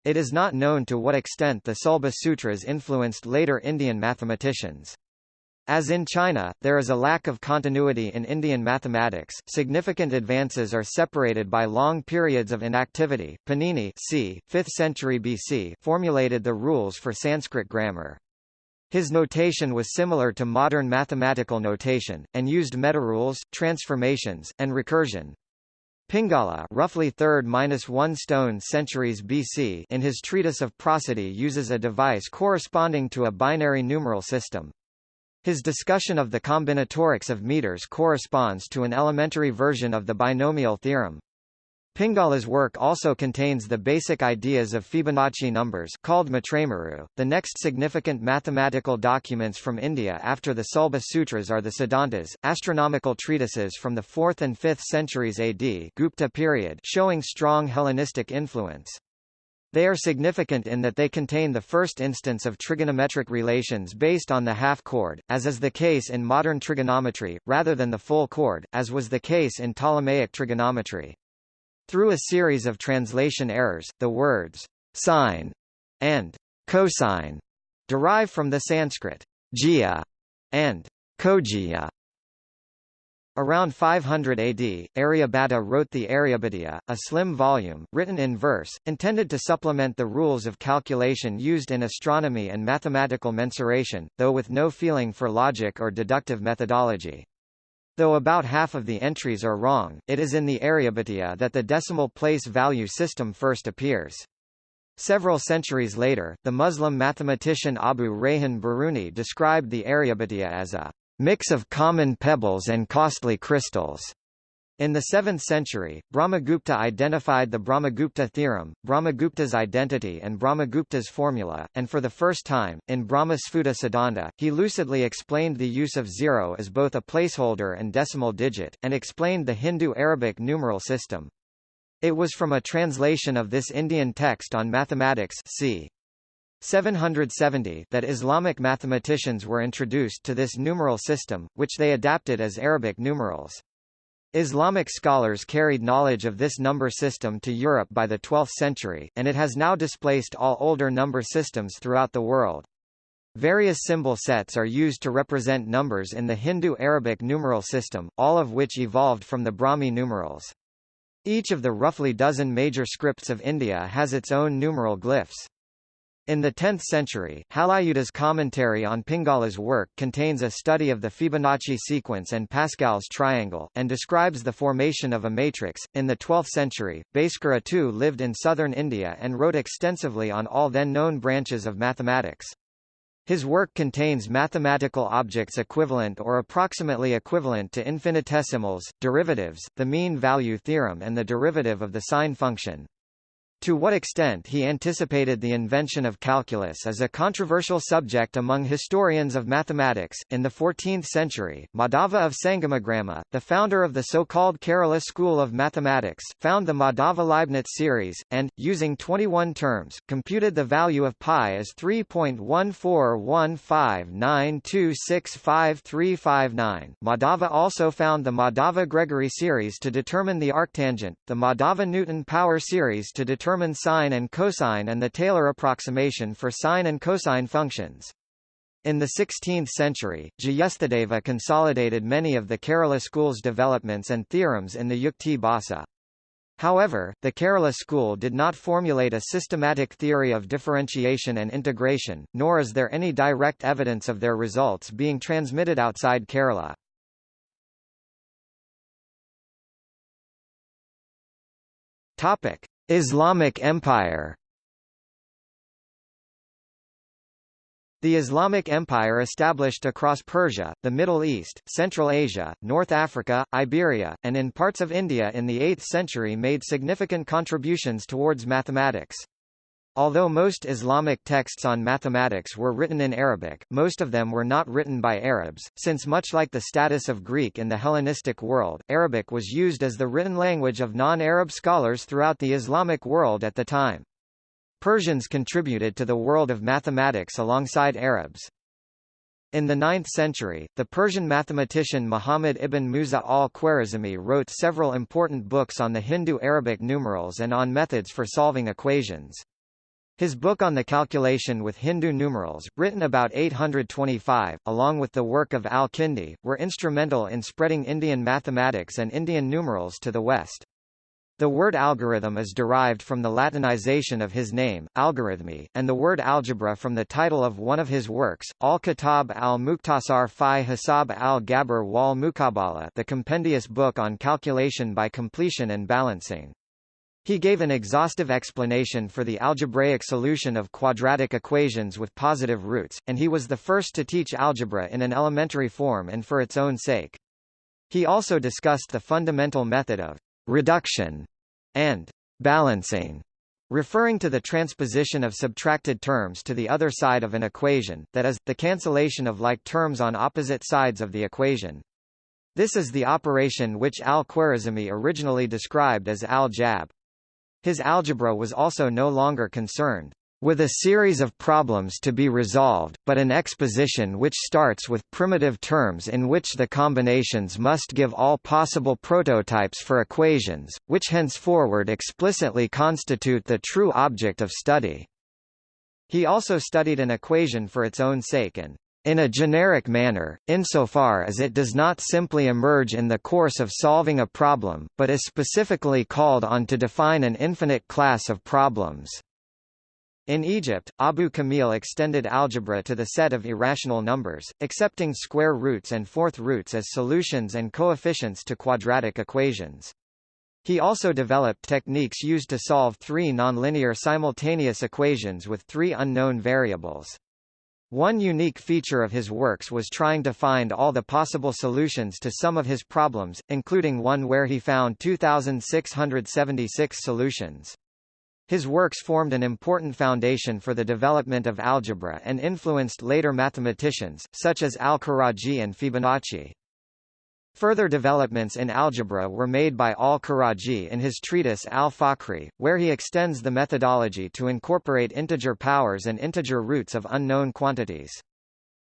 It is not known to what extent the Sulba Sutras influenced later Indian mathematicians. As in China, there is a lack of continuity in Indian mathematics. Significant advances are separated by long periods of inactivity. Panini, c. 5th century BC, formulated the rules for Sanskrit grammar. His notation was similar to modern mathematical notation, and used metarules, transformations, and recursion. Pingala roughly 3rd-1 stone centuries BC in his treatise of prosody uses a device corresponding to a binary numeral system. His discussion of the combinatorics of meters corresponds to an elementary version of the binomial theorem. Pingala's work also contains the basic ideas of Fibonacci numbers called Matrameru. The next significant mathematical documents from India after the Sulba Sutras are the Siddhantas, astronomical treatises from the 4th and 5th centuries AD Gupta period showing strong Hellenistic influence. They are significant in that they contain the first instance of trigonometric relations based on the half-chord, as is the case in modern trigonometry, rather than the full chord, as was the case in Ptolemaic trigonometry. Through a series of translation errors, the words sine and cosine derive from the Sanskrit jya and kojya Around 500 AD, Aryabhatta wrote the Aryabhatiya, a slim volume, written in verse, intended to supplement the rules of calculation used in astronomy and mathematical mensuration, though with no feeling for logic or deductive methodology. Though about half of the entries are wrong, it is in the Aryabhatiya that the decimal place value system first appears. Several centuries later, the Muslim mathematician Abu Rayhan Biruni described the Aryabhatiya as a mix of common pebbles and costly crystals. In the 7th century, Brahmagupta identified the Brahmagupta theorem, Brahmagupta's identity and Brahmagupta's formula, and for the first time, in Brahma Sphuta Siddhanta, he lucidly explained the use of zero as both a placeholder and decimal digit, and explained the Hindu-Arabic numeral system. It was from a translation of this Indian text on mathematics c. 770 that Islamic mathematicians were introduced to this numeral system, which they adapted as Arabic numerals. Islamic scholars carried knowledge of this number system to Europe by the 12th century, and it has now displaced all older number systems throughout the world. Various symbol sets are used to represent numbers in the Hindu-Arabic numeral system, all of which evolved from the Brahmi numerals. Each of the roughly dozen major scripts of India has its own numeral glyphs. In the 10th century, Halayuda's commentary on Pingala's work contains a study of the Fibonacci sequence and Pascal's triangle, and describes the formation of a matrix. In the 12th century, Bhaskara II lived in southern India and wrote extensively on all then known branches of mathematics. His work contains mathematical objects equivalent or approximately equivalent to infinitesimals, derivatives, the mean value theorem and the derivative of the sine function. To what extent he anticipated the invention of calculus is a controversial subject among historians of mathematics. In the 14th century, Madhava of Sangamagrama, the founder of the so-called Kerala school of mathematics, found the Madhava-Leibniz series, and, using 21 terms, computed the value of pi as 3.14159265359. Madhava also found the Madhava-Gregory series to determine the arctangent, the Madhava-Newton power series to determine determine sine and cosine and the Taylor approximation for sine and cosine functions. In the 16th century, Jyeshtadeva consolidated many of the Kerala school's developments and theorems in the Yukti Bhasa. However, the Kerala school did not formulate a systematic theory of differentiation and integration, nor is there any direct evidence of their results being transmitted outside Kerala. Topic: Islamic Empire The Islamic Empire established across Persia, the Middle East, Central Asia, North Africa, Iberia, and in parts of India in the 8th century made significant contributions towards mathematics. Although most Islamic texts on mathematics were written in Arabic, most of them were not written by Arabs, since much like the status of Greek in the Hellenistic world, Arabic was used as the written language of non-Arab scholars throughout the Islamic world at the time. Persians contributed to the world of mathematics alongside Arabs. In the 9th century, the Persian mathematician Muhammad ibn Musa al-Khwarizmi wrote several important books on the Hindu-Arabic numerals and on methods for solving equations. His book on the calculation with Hindu numerals, written about 825, along with the work of Al-Kindi, were instrumental in spreading Indian mathematics and Indian numerals to the West. The word algorithm is derived from the Latinization of his name, algorithmi, and the word algebra from the title of one of his works, Al-Kitab al-Mukhtasar fi Hisab al-Jabr wal Muqabala the compendious book on calculation by completion and balancing. He gave an exhaustive explanation for the algebraic solution of quadratic equations with positive roots, and he was the first to teach algebra in an elementary form and for its own sake. He also discussed the fundamental method of reduction and balancing, referring to the transposition of subtracted terms to the other side of an equation, that is, the cancellation of like terms on opposite sides of the equation. This is the operation which al-Khwarizmi originally described as al-jabr. His algebra was also no longer concerned with a series of problems to be resolved, but an exposition which starts with primitive terms in which the combinations must give all possible prototypes for equations, which henceforward explicitly constitute the true object of study. He also studied an equation for its own sake and in a generic manner, insofar as it does not simply emerge in the course of solving a problem, but is specifically called on to define an infinite class of problems. In Egypt, Abu Kamil extended algebra to the set of irrational numbers, accepting square roots and fourth roots as solutions and coefficients to quadratic equations. He also developed techniques used to solve three nonlinear simultaneous equations with three unknown variables. One unique feature of his works was trying to find all the possible solutions to some of his problems, including one where he found 2,676 solutions. His works formed an important foundation for the development of algebra and influenced later mathematicians, such as al-Karaji and Fibonacci. Further developments in algebra were made by al-Karaji in his treatise al-Fakhri, where he extends the methodology to incorporate integer powers and integer roots of unknown quantities.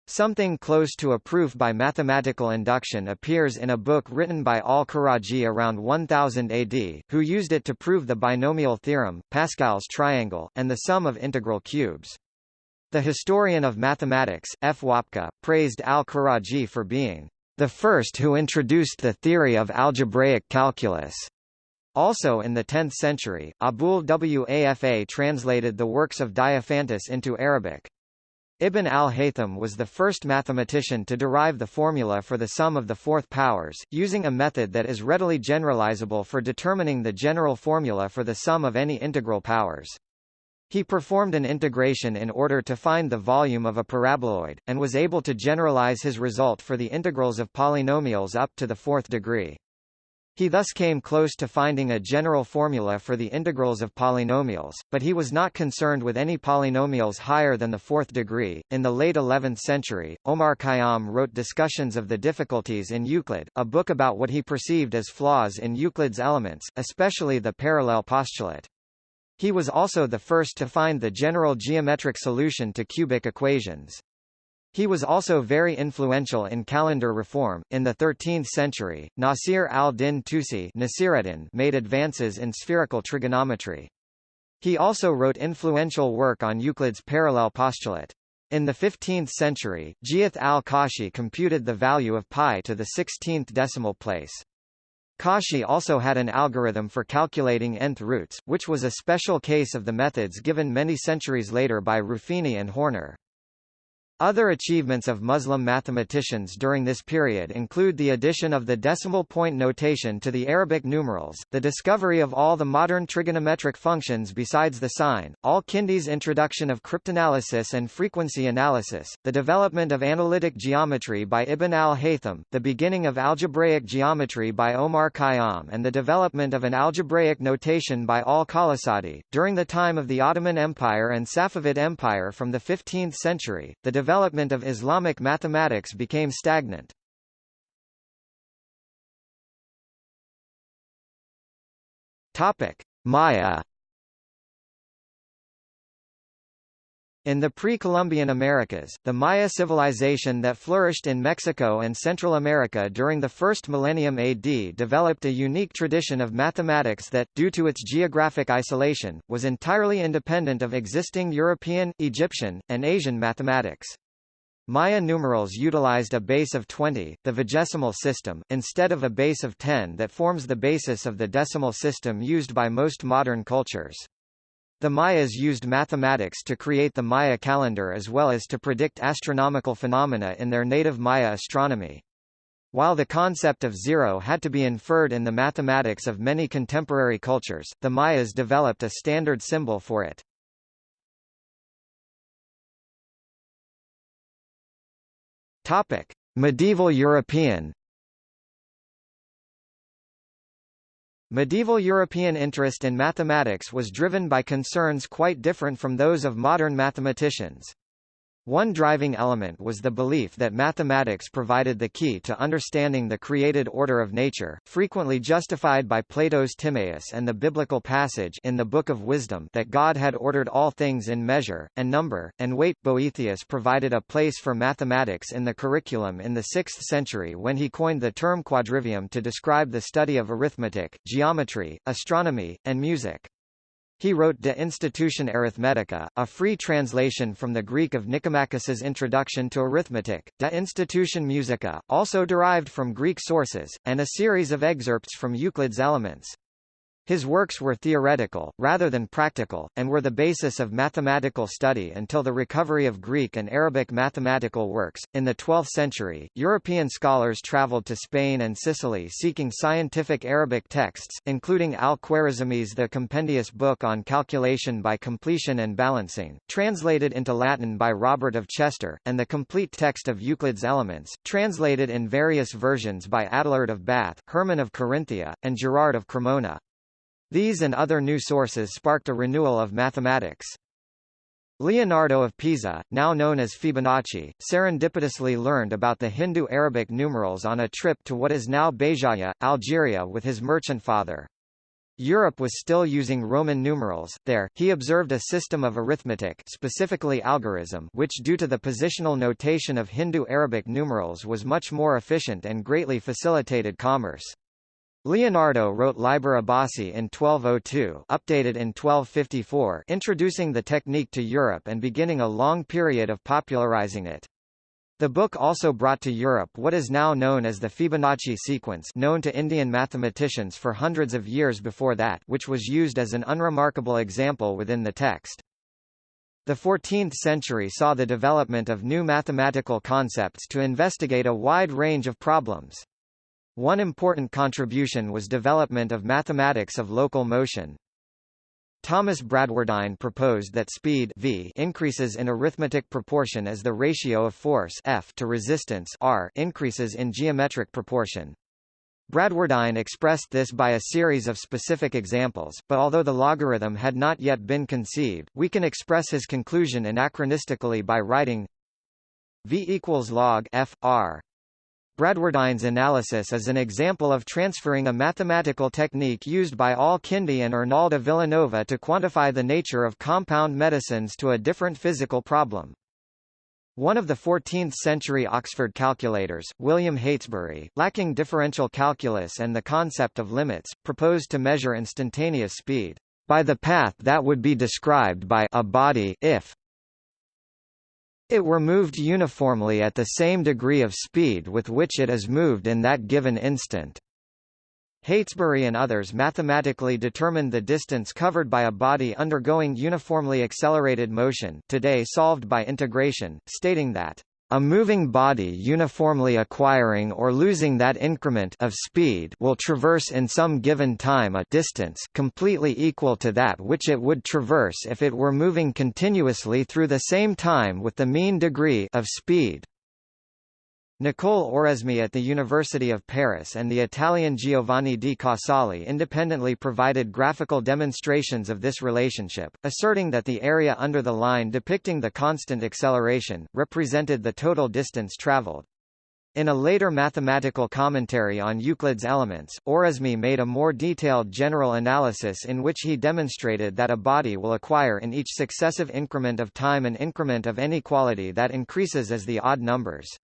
Something close to a proof by mathematical induction appears in a book written by al-Karaji around 1000 AD, who used it to prove the binomial theorem, Pascal's triangle, and the sum of integral cubes. The historian of mathematics, F. Woepcke, praised al-Karaji for being the first who introduced the theory of algebraic calculus. Also in the 10th century, Abul Wafa translated the works of Diophantus into Arabic. Ibn al-Haytham was the first mathematician to derive the formula for the sum of the fourth powers, using a method that is readily generalizable for determining the general formula for the sum of any integral powers. He performed an integration in order to find the volume of a paraboloid, and was able to generalize his result for the integrals of polynomials up to the fourth degree. He thus came close to finding a general formula for the integrals of polynomials, but he was not concerned with any polynomials higher than the fourth degree. In the late 11th century, Omar Khayyam wrote Discussions of the Difficulties in Euclid, a book about what he perceived as flaws in Euclid's elements, especially the parallel postulate. He was also the first to find the general geometric solution to cubic equations. He was also very influential in calendar reform. In the 13th century, Nasir al-Din Tusi made advances in spherical trigonometry. He also wrote influential work on Euclid's parallel postulate. In the 15th century, Ghiyath al-Kashi computed the value of pi to the 16th decimal place. Kashi also had an algorithm for calculating nth roots, which was a special case of the methods given many centuries later by Ruffini and Horner. Other achievements of Muslim mathematicians during this period include the addition of the decimal point notation to the Arabic numerals, the discovery of all the modern trigonometric functions besides the sine, al-Kindi's introduction of cryptanalysis and frequency analysis, the development of analytic geometry by Ibn al-Haytham, the beginning of algebraic geometry by Omar Khayyam and the development of an algebraic notation by al-Qalasadi. During the time of the Ottoman Empire and Safavid Empire from the 15th century, the development of Islamic mathematics became stagnant. Topic: Maya In the pre-Columbian Americas, the Maya civilization that flourished in Mexico and Central America during the first millennium AD developed a unique tradition of mathematics that, due to its geographic isolation, was entirely independent of existing European, Egyptian, and Asian mathematics. Maya numerals utilized a base of 20, the vigesimal system, instead of a base of 10 that forms the basis of the decimal system used by most modern cultures. The Mayas used mathematics to create the Maya calendar as well as to predict astronomical phenomena in their native Maya astronomy. While the concept of zero had to be inferred in the mathematics of many contemporary cultures, the Mayas developed a standard symbol for it. Medieval European Medieval European interest in mathematics was driven by concerns quite different from those of modern mathematicians. One driving element was the belief that mathematics provided the key to understanding the created order of nature, frequently justified by Plato's Timaeus and the biblical passage in the Book of Wisdom that God had ordered all things in measure, and number, and weight. Boethius provided a place for mathematics in the curriculum in the 6th century when he coined the term quadrivium to describe the study of arithmetic, geometry, astronomy, and music. He wrote De Institutione Arithmetica, a free translation from the Greek of Nicomachus's Introduction to Arithmetic, De Institutione Musica, also derived from Greek sources, and a series of excerpts from Euclid's Elements. His works were theoretical, rather than practical, and were the basis of mathematical study until the recovery of Greek and Arabic mathematical works. In the 12th century, European scholars traveled to Spain and Sicily seeking scientific Arabic texts, including Al-Khwarizmi's The Compendious Book on Calculation by Completion and Balancing, translated into Latin by Robert of Chester, and the complete text of Euclid's Elements, translated in various versions by Adelard of Bath, Hermann of Carinthia, and Gerard of Cremona. These and other new sources sparked a renewal of mathematics. Leonardo of Pisa, now known as Fibonacci, serendipitously learned about the Hindu-Arabic numerals on a trip to what is now Béjaïa, Algeria with his merchant father. Europe was still using Roman numerals. There, he observed a system of arithmetic specifically algorism which due to the positional notation of Hindu-Arabic numerals was much more efficient and greatly facilitated commerce. Leonardo wrote Liber Abaci in 1202 updated in 1254 introducing the technique to Europe and beginning a long period of popularizing it. The book also brought to Europe what is now known as the Fibonacci sequence known to Indian mathematicians for hundreds of years before that which was used as an unremarkable example within the text. The 14th century saw the development of new mathematical concepts to investigate a wide range of problems. One important contribution was development of mathematics of local motion. Thomas Bradwardine proposed that speed v increases in arithmetic proportion as the ratio of force F to resistance R increases in geometric proportion. Bradwardine expressed this by a series of specific examples, but although the logarithm had not yet been conceived, we can express his conclusion anachronistically by writing v equals log f r Bradwardine's analysis is an example of transferring a mathematical technique used by Al-Kindi and Arnaldo Villanova to quantify the nature of compound medicines to a different physical problem. One of the 14th-century Oxford calculators, William Heytesbury, lacking differential calculus and the concept of limits, proposed to measure instantaneous speed by the path that would be described by a body if it were moved uniformly at the same degree of speed with which it is moved in that given instant. Heytesbury and others mathematically determined the distance covered by a body undergoing uniformly accelerated motion today solved by integration, stating that a moving body uniformly acquiring or losing that increment of speed will traverse in some given time a distance completely equal to that which it would traverse if it were moving continuously through the same time with the mean degree of speed. Nicole Oresme at the University of Paris and the Italian Giovanni di Casali independently provided graphical demonstrations of this relationship, asserting that the area under the line depicting the constant acceleration, represented the total distance traveled. In a later mathematical commentary on Euclid's Elements, Oresme made a more detailed general analysis in which he demonstrated that a body will acquire in each successive increment of time an increment of any quality that increases as the odd numbers.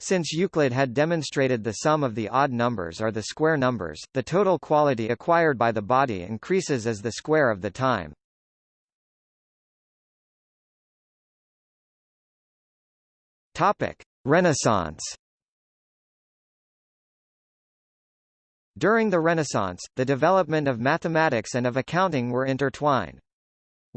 Since Euclid had demonstrated the sum of the odd numbers are the square numbers, the total quality acquired by the body increases as the square of the time. Topic: Renaissance. During the Renaissance, the development of mathematics and of accounting were intertwined.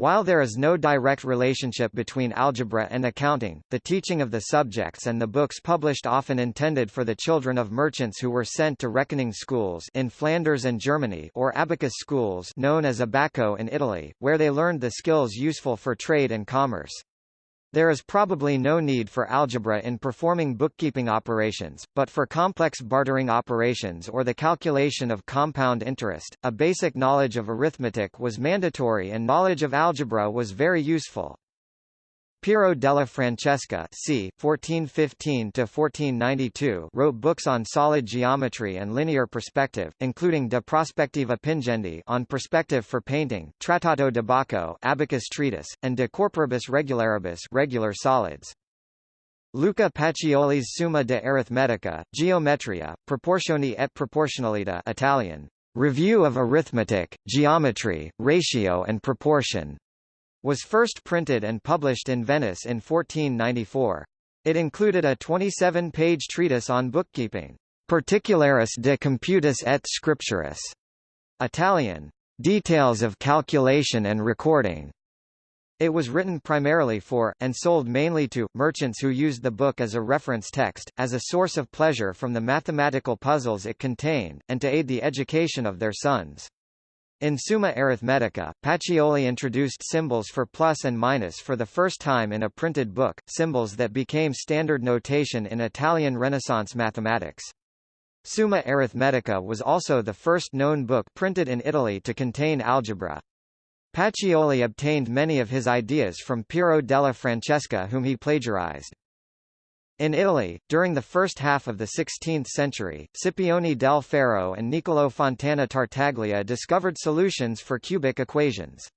While there is no direct relationship between algebra and accounting, the teaching of the subjects and the books published often intended for the children of merchants who were sent to reckoning schools in Flanders and Germany or abacus schools known as abaco in Italy, where they learned the skills useful for trade and commerce. There is probably no need for algebra in performing bookkeeping operations, but for complex bartering operations or the calculation of compound interest, a basic knowledge of arithmetic was mandatory and knowledge of algebra was very useful. Piero della Francesca c. 1415–1492 wrote books on solid geometry and linear perspective, including De Prospectiva Pingendi on perspective for painting, Trattato d'Abaco abacus treatise, and De Corporibus Regularibus regular solids. Luca Pacioli's Summa de Arithmetica, Geometria, Proportioni et Proportionalita Italian, Review of Arithmetic, Geometry, Ratio and Proportion, was first printed and published in Venice in 1494. It included a 27-page treatise on bookkeeping, Particularis de Computis et Scripturis, Italian, Details of Calculation and Recording. It was written primarily for, and sold mainly to, merchants who used the book as a reference text, as a source of pleasure from the mathematical puzzles it contained, and to aid the education of their sons. In Summa Arithmetica, Pacioli introduced symbols for plus and minus for the first time in a printed book, symbols that became standard notation in Italian Renaissance mathematics. Summa Arithmetica was also the first known book printed in Italy to contain algebra. Pacioli obtained many of his ideas from Piero della Francesca whom he plagiarized. In Italy, during the first half of the 16th century, Scipione del Ferro and Niccolò Fontana Tartaglia discovered solutions for cubic equations.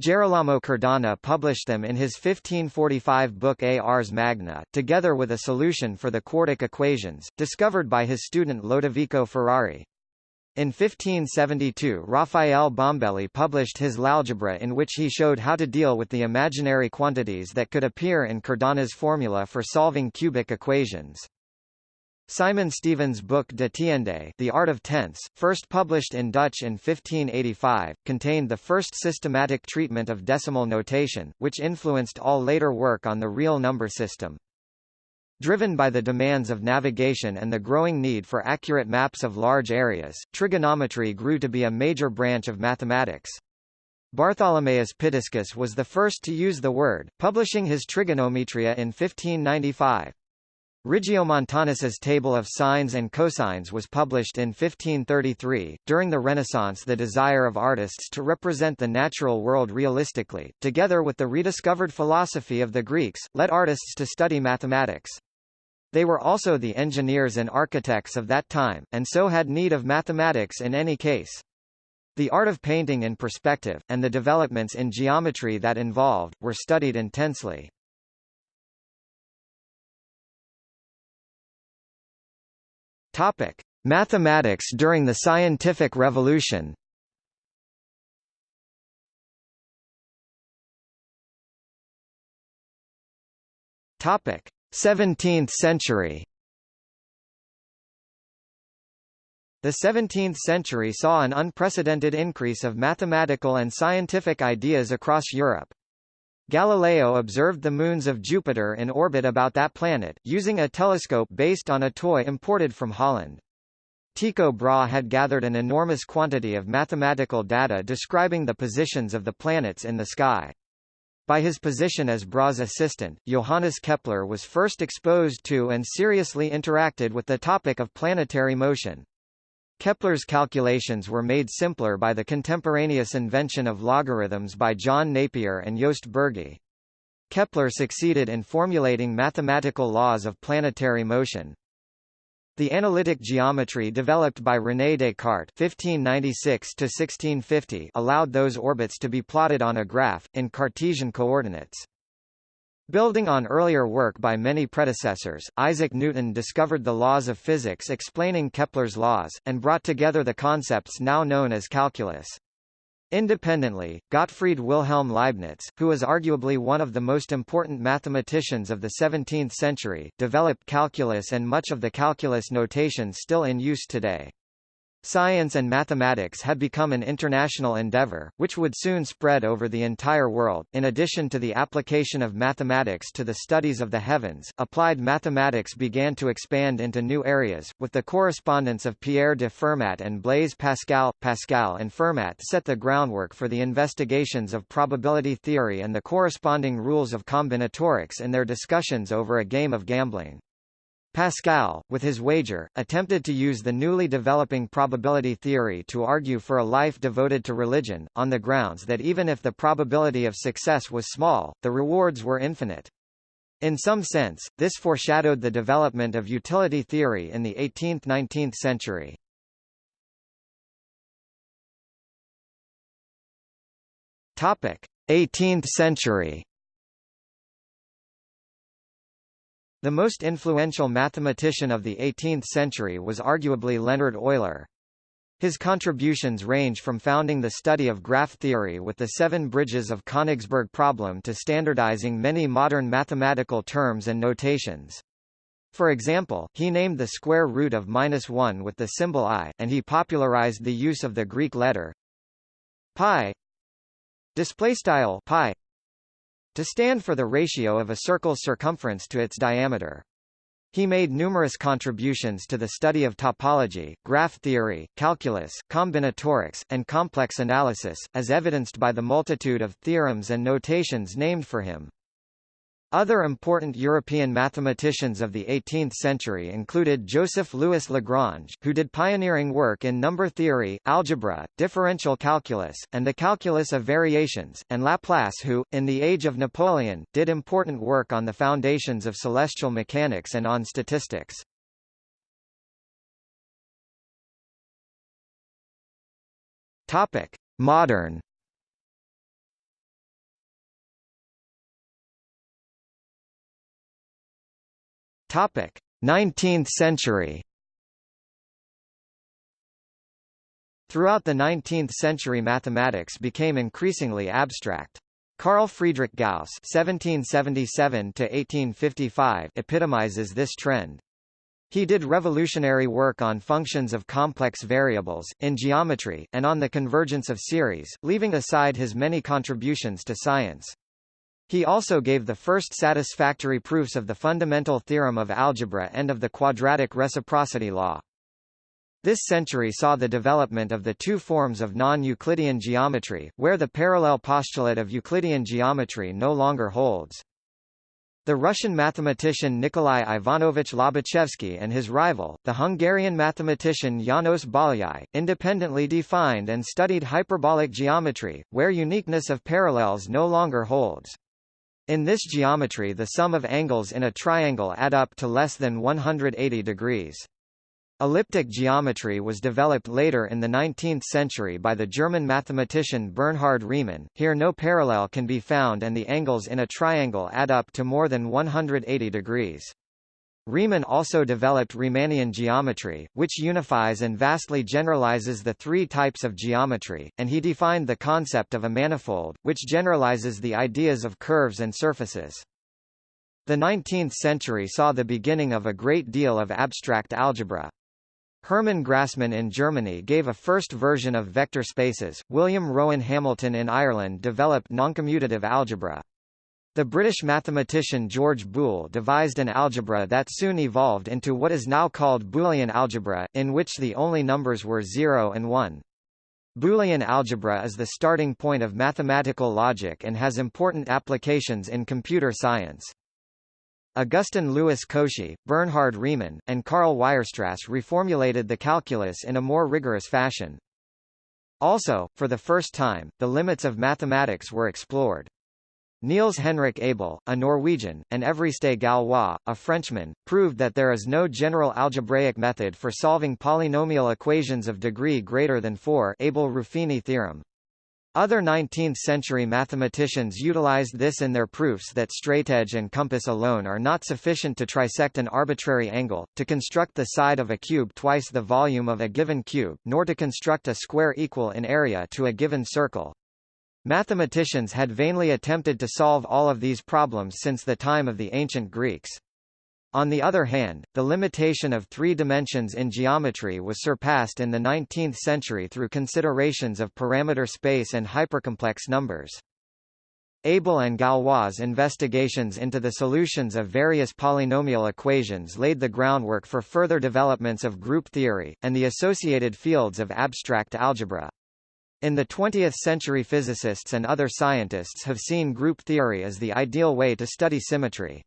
Gerolamo Cardano published them in his 1545 book Ars Magna, together with a solution for the quartic equations, discovered by his student Lodovico Ferrari. In 1572 Raphael Bombelli published his L'Algebra in which he showed how to deal with the imaginary quantities that could appear in Cardano's formula for solving cubic equations. Simon Stevin's book De Tiende The Art of Tense, first published in Dutch in 1585, contained the first systematic treatment of decimal notation, which influenced all later work on the real number system. Driven by the demands of navigation and the growing need for accurate maps of large areas, trigonometry grew to be a major branch of mathematics. Bartholomaeus Pitiscus was the first to use the word, publishing his Trigonometria in 1595. Regiomontanus's Table of Sines and Cosines was published in 1533. During the Renaissance, the desire of artists to represent the natural world realistically, together with the rediscovered philosophy of the Greeks, led artists to study mathematics. They were also the engineers and architects of that time, and so had need of mathematics in any case. The art of painting in perspective, and the developments in geometry that involved, were studied intensely. Topic. Mathematics during the Scientific Revolution Topic. 17th century The 17th century saw an unprecedented increase of mathematical and scientific ideas across Europe. Galileo observed the moons of Jupiter in orbit about that planet, using a telescope based on a toy imported from Holland. Tycho Brahe had gathered an enormous quantity of mathematical data describing the positions of the planets in the sky. By his position as Brahe's assistant, Johannes Kepler was first exposed to and seriously interacted with the topic of planetary motion. Kepler's calculations were made simpler by the contemporaneous invention of logarithms by John Napier and Joost Bürgi. Kepler succeeded in formulating mathematical laws of planetary motion. The analytic geometry developed by René Descartes (1596–1650) allowed those orbits to be plotted on a graph in Cartesian coordinates. Building on earlier work by many predecessors, Isaac Newton discovered the laws of physics explaining Kepler's laws, and brought together the concepts now known as calculus. Independently, Gottfried Wilhelm Leibniz, who was arguably one of the most important mathematicians of the 17th century, developed calculus and much of the calculus notation still in use today. Science and mathematics had become an international endeavor, which would soon spread over the entire world. In addition to the application of mathematics to the studies of the heavens, applied mathematics began to expand into new areas, with the correspondence of Pierre de Fermat and Blaise Pascal. Pascal and Fermat set the groundwork for the investigations of probability theory and the corresponding rules of combinatorics in their discussions over a game of gambling. Pascal, with his wager, attempted to use the newly developing probability theory to argue for a life devoted to religion, on the grounds that even if the probability of success was small, the rewards were infinite. In some sense, this foreshadowed the development of utility theory in the 18th–19th century. Topic: 18th century. The most influential mathematician of the 18th century was arguably Leonhard Euler. His contributions range from founding the study of graph theory with the seven bridges of Königsberg problem to standardizing many modern mathematical terms and notations. For example, he named the square root of minus 1 with the symbol i, and he popularized the use of the Greek letter pi display style pi to stand for the ratio of a circle's circumference to its diameter. He made numerous contributions to the study of topology, graph theory, calculus, combinatorics, and complex analysis, as evidenced by the multitude of theorems and notations named for him. Other important European mathematicians of the 18th century included Joseph Louis Lagrange, who did pioneering work in number theory, algebra, differential calculus, and the calculus of variations, and Laplace who, in the age of Napoleon, did important work on the foundations of celestial mechanics and on statistics. Modern Topic: 19th century. Throughout the 19th century mathematics became increasingly abstract. Carl Friedrich Gauss (1777–1855) epitomizes this trend. He did revolutionary work on functions of complex variables, in geometry, and on the convergence of series, leaving aside his many contributions to science. He also gave the first satisfactory proofs of the fundamental theorem of algebra and of the quadratic reciprocity law. This century saw the development of the two forms of non-Euclidean geometry, where the parallel postulate of Euclidean geometry no longer holds. The Russian mathematician Nikolai Ivanovich Lobachevsky and his rival, the Hungarian mathematician János Bolyai, independently defined and studied hyperbolic geometry, where uniqueness of parallels no longer holds. In this geometry the sum of angles in a triangle add up to less than 180 degrees. Elliptic geometry was developed later in the 19th century by the German mathematician Bernhard Riemann. Here no parallel can be found and the angles in a triangle add up to more than 180 degrees. Riemann also developed Riemannian geometry, which unifies and vastly generalizes the three types of geometry, and he defined the concept of a manifold, which generalizes the ideas of curves and surfaces. The 19th century saw the beginning of a great deal of abstract algebra. Hermann Grassmann in Germany gave a first version of vector spaces, William Rowan Hamilton in Ireland developed noncommutative algebra. The British mathematician George Boole devised an algebra that soon evolved into what is now called Boolean algebra, in which the only numbers were 0 and 1. Boolean algebra is the starting point of mathematical logic and has important applications in computer science. Augustin Louis Cauchy, Bernhard Riemann, and Karl Weierstrass reformulated the calculus in a more rigorous fashion. Also, for the first time, the limits of mathematics were explored. Niels Henrik Abel, a Norwegian, and Évariste Galois, a Frenchman, proved that there is no general algebraic method for solving polynomial equations of degree greater than 4 Abel-Ruffini theorem. Other 19th-century mathematicians utilized this in their proofs that straightedge and compass alone are not sufficient to trisect an arbitrary angle, to construct the side of a cube twice the volume of a given cube, nor to construct a square equal in area to a given circle. Mathematicians had vainly attempted to solve all of these problems since the time of the ancient Greeks. On the other hand, the limitation of three dimensions in geometry was surpassed in the 19th century through considerations of parameter space and hypercomplex numbers. Abel and Galois' investigations into the solutions of various polynomial equations laid the groundwork for further developments of group theory, and the associated fields of abstract algebra. In the 20th century physicists and other scientists have seen group theory as the ideal way to study symmetry.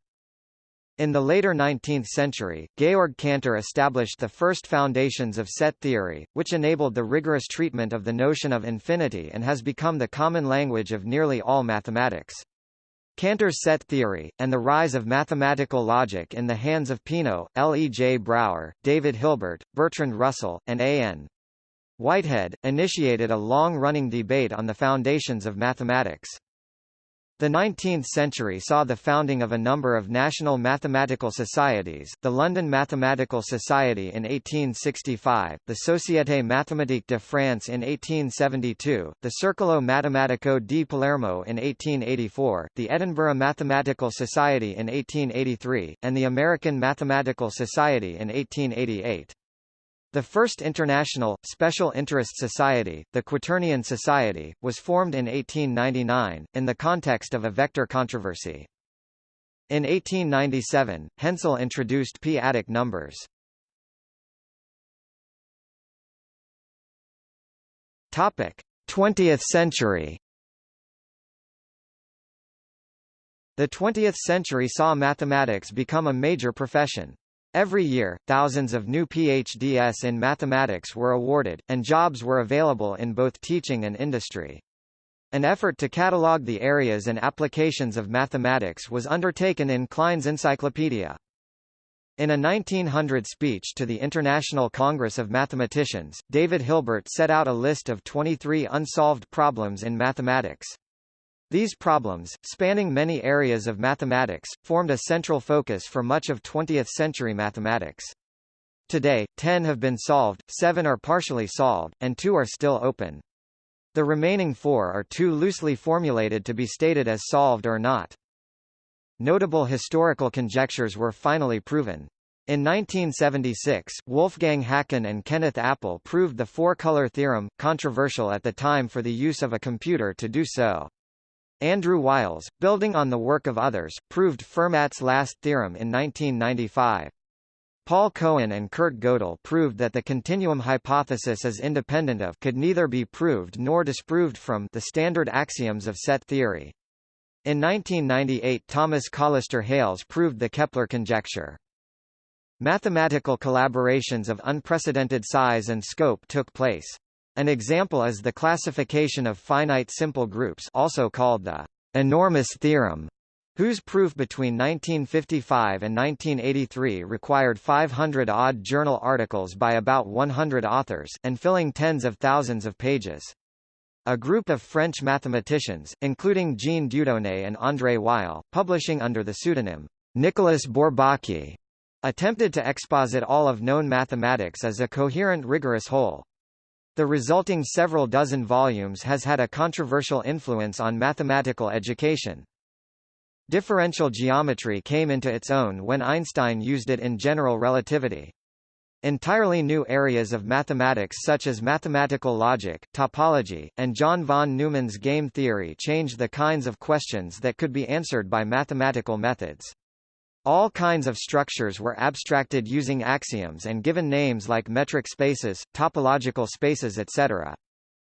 In the later 19th century, Georg Cantor established the first foundations of set theory, which enabled the rigorous treatment of the notion of infinity and has become the common language of nearly all mathematics. Cantor's set theory, and the rise of mathematical logic in the hands of Peano, L. E. J. Brouwer, David Hilbert, Bertrand Russell, and A. N. Whitehead, initiated a long-running debate on the foundations of mathematics. The 19th century saw the founding of a number of national mathematical societies, the London Mathematical Society in 1865, the Société Mathématique de France in 1872, the Circolo Matematico di Palermo in 1884, the Edinburgh Mathematical Society in 1883, and the American Mathematical Society in 1888. The first international, special interest society, the Quaternion Society, was formed in 1899, in the context of a vector controversy. In 1897, Hensel introduced p-adic numbers. Topic: 20th century. The 20th century saw mathematics become a major profession. Every year, thousands of new PhDs in mathematics were awarded, and jobs were available in both teaching and industry. An effort to catalogue the areas and applications of mathematics was undertaken in Klein's Encyclopedia. In a 1900 speech to the International Congress of Mathematicians, David Hilbert set out a list of 23 unsolved problems in mathematics. These problems, spanning many areas of mathematics, formed a central focus for much of 20th-century mathematics. Today, 10 have been solved, 7 are partially solved, and 2 are still open. The remaining 4 are too loosely formulated to be stated as solved or not. Notable historical conjectures were finally proven. In 1976, Wolfgang Haken and Kenneth Appel proved the four-color theorem, controversial at the time for the use of a computer to do so. Andrew Wiles, building on the work of others, proved Fermat's last theorem in 1995. Paul Cohen and Kurt Gödel proved that the continuum hypothesis is independent of could neither be proved nor disproved from the standard axioms of set theory. In 1998 Thomas Callister Hales proved the Kepler conjecture. Mathematical collaborations of unprecedented size and scope took place. An example is the classification of finite simple groups also called the enormous theorem, whose proof between 1955 and 1983 required 500-odd journal articles by about 100 authors, and filling tens of thousands of pages. A group of French mathematicians, including Jean Dieudonné and André Weil, publishing under the pseudonym Nicolas Bourbaki, attempted to exposit all of known mathematics as a coherent rigorous whole. The resulting several dozen volumes has had a controversial influence on mathematical education. Differential geometry came into its own when Einstein used it in general relativity. Entirely new areas of mathematics such as mathematical logic, topology, and John von Neumann's game theory changed the kinds of questions that could be answered by mathematical methods. All kinds of structures were abstracted using axioms and given names like metric spaces, topological spaces etc.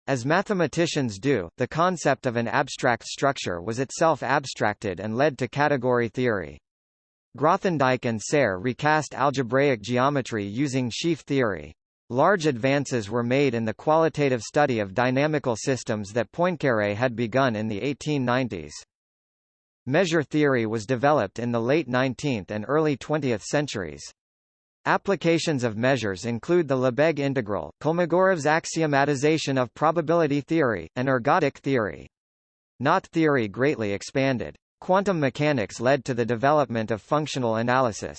As mathematicians do, the concept of an abstract structure was itself abstracted and led to category theory. Grothendieck and Serre recast algebraic geometry using sheaf theory. Large advances were made in the qualitative study of dynamical systems that Poincaré had begun in the 1890s. Measure theory was developed in the late 19th and early 20th centuries. Applications of measures include the Lebesgue integral, Kolmogorov's axiomatization of probability theory, and ergodic theory. Knot theory greatly expanded. Quantum mechanics led to the development of functional analysis.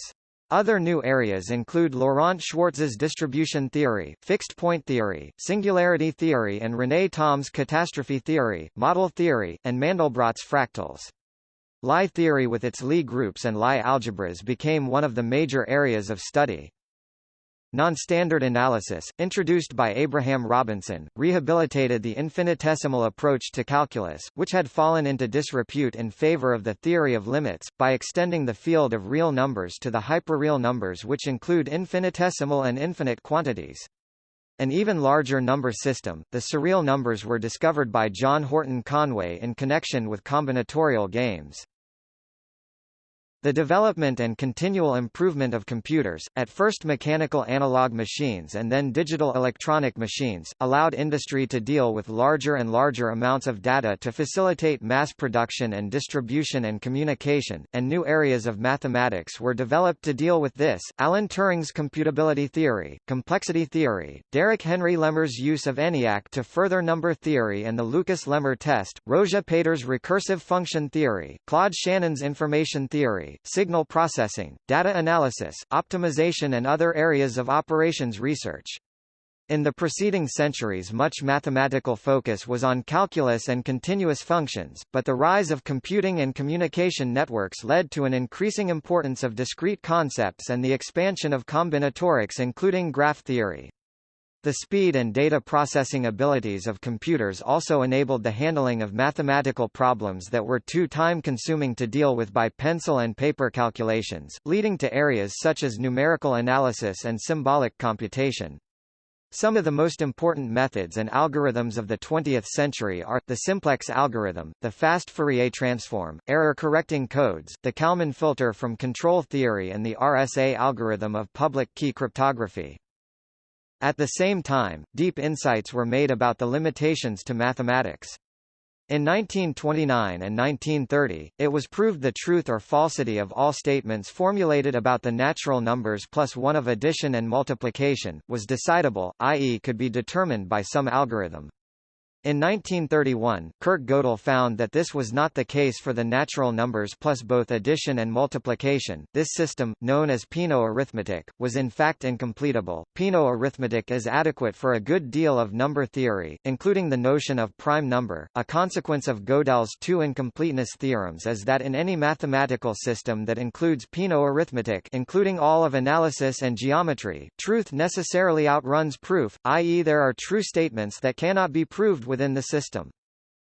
Other new areas include Laurent Schwartz's distribution theory, fixed point theory, singularity theory and René Thom's catastrophe theory, model theory, and Mandelbrot's fractals. Lie theory with its Lie groups and Lie algebras became one of the major areas of study. Non-standard analysis, introduced by Abraham Robinson, rehabilitated the infinitesimal approach to calculus, which had fallen into disrepute in favor of the theory of limits, by extending the field of real numbers to the hyperreal numbers which include infinitesimal and infinite quantities. An even larger number system, the surreal numbers were discovered by John Horton Conway in connection with combinatorial games. The development and continual improvement of computers, at first mechanical analog machines and then digital electronic machines, allowed industry to deal with larger and larger amounts of data to facilitate mass production and distribution and communication, and new areas of mathematics were developed to deal with this. Alan Turing's computability theory, complexity theory, Derrick Henry Lehmer's use of ENIAC to further number theory and the Lucas-Lehmer test, Rózsa Péter's recursive function theory, Claude Shannon's information theory, signal processing, data analysis, optimization and other areas of operations research. In the preceding centuries much mathematical focus was on calculus and continuous functions, but the rise of computing and communication networks led to an increasing importance of discrete concepts and the expansion of combinatorics including graph theory. The speed and data processing abilities of computers also enabled the handling of mathematical problems that were too time-consuming to deal with by pencil and paper calculations, leading to areas such as numerical analysis and symbolic computation. Some of the most important methods and algorithms of the 20th century are, the simplex algorithm, the fast Fourier transform, error-correcting codes, the Kalman filter from control theory and the RSA algorithm of public key cryptography. At the same time, deep insights were made about the limitations to mathematics. In 1929 and 1930, it was proved the truth or falsity of all statements formulated about the natural numbers plus one of addition and multiplication, was decidable, i.e. could be determined by some algorithm. In 1931, Kurt Gödel found that this was not the case for the natural numbers plus both addition and multiplication. This system, known as Peano arithmetic, was in fact incompletable. Peano arithmetic is adequate for a good deal of number theory, including the notion of prime number. A consequence of Gödel's two incompleteness theorems is that in any mathematical system that includes Peano arithmetic, including all of analysis and geometry, truth necessarily outruns proof, i.e. there are true statements that cannot be proved with within the system.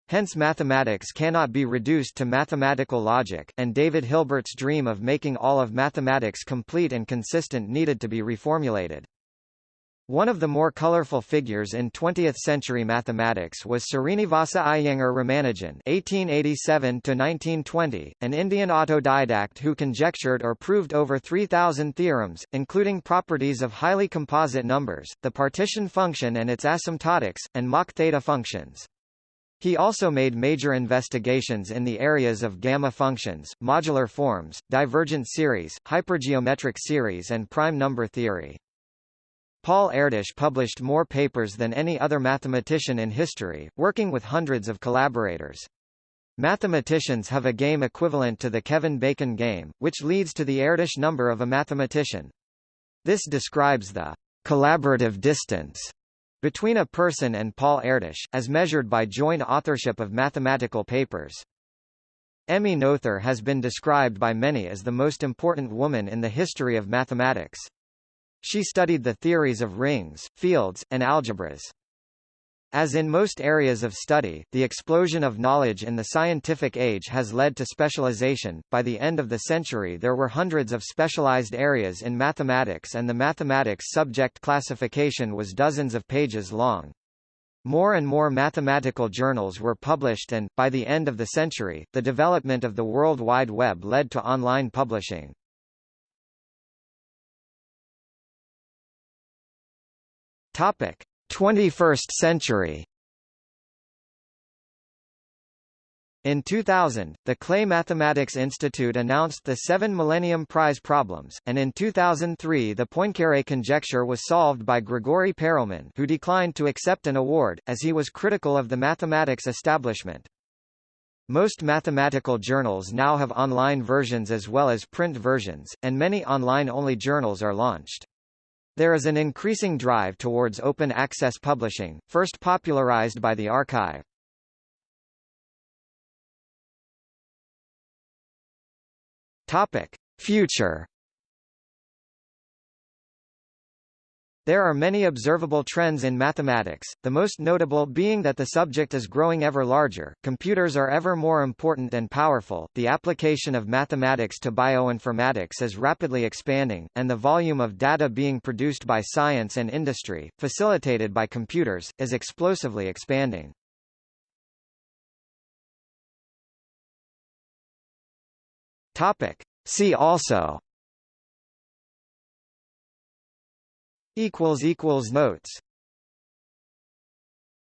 Hence mathematics cannot be reduced to mathematical logic, and David Hilbert's dream of making all of mathematics complete and consistent needed to be reformulated. One of the more colorful figures in 20th-century mathematics was Srinivasa Iyengar Ramanujan (1887–1920), an Indian autodidact who conjectured or proved over 3,000 theorems, including properties of highly composite numbers, the partition function and its asymptotics, and mock theta functions. He also made major investigations in the areas of gamma functions, modular forms, divergent series, hypergeometric series and prime number theory. Paul Erdős published more papers than any other mathematician in history, working with hundreds of collaborators. Mathematicians have a game equivalent to the Kevin Bacon game, which leads to the Erdős number of a mathematician. This describes the collaborative distance between a person and Paul Erdős, as measured by joint authorship of mathematical papers. Emmy Noether has been described by many as the most important woman in the history of mathematics. She studied the theories of rings, fields, and algebras. As in most areas of study, the explosion of knowledge in the scientific age has led to specialization. By the end of the century, there were hundreds of specialized areas in mathematics, and the mathematics subject classification was dozens of pages long. More and more mathematical journals were published and, by the end of the century, the development of the World Wide Web led to online publishing. Topic: 21st century. In 2000, the Clay Mathematics Institute announced the seven Millennium Prize problems, and in 2003 the Poincaré conjecture was solved by Grigori Perelman who declined to accept an award, as he was critical of the mathematics establishment. Most mathematical journals now have online versions as well as print versions, and many online-only journals are launched. There is an increasing drive towards open access publishing, first popularized by the arXiv. Topic: Future There are many observable trends in mathematics, the most notable being that the subject is growing ever larger, computers are ever more important and powerful, the application of mathematics to bioinformatics is rapidly expanding, and the volume of data being produced by science and industry, facilitated by computers, is explosively expanding. Topic. See also equals equals notes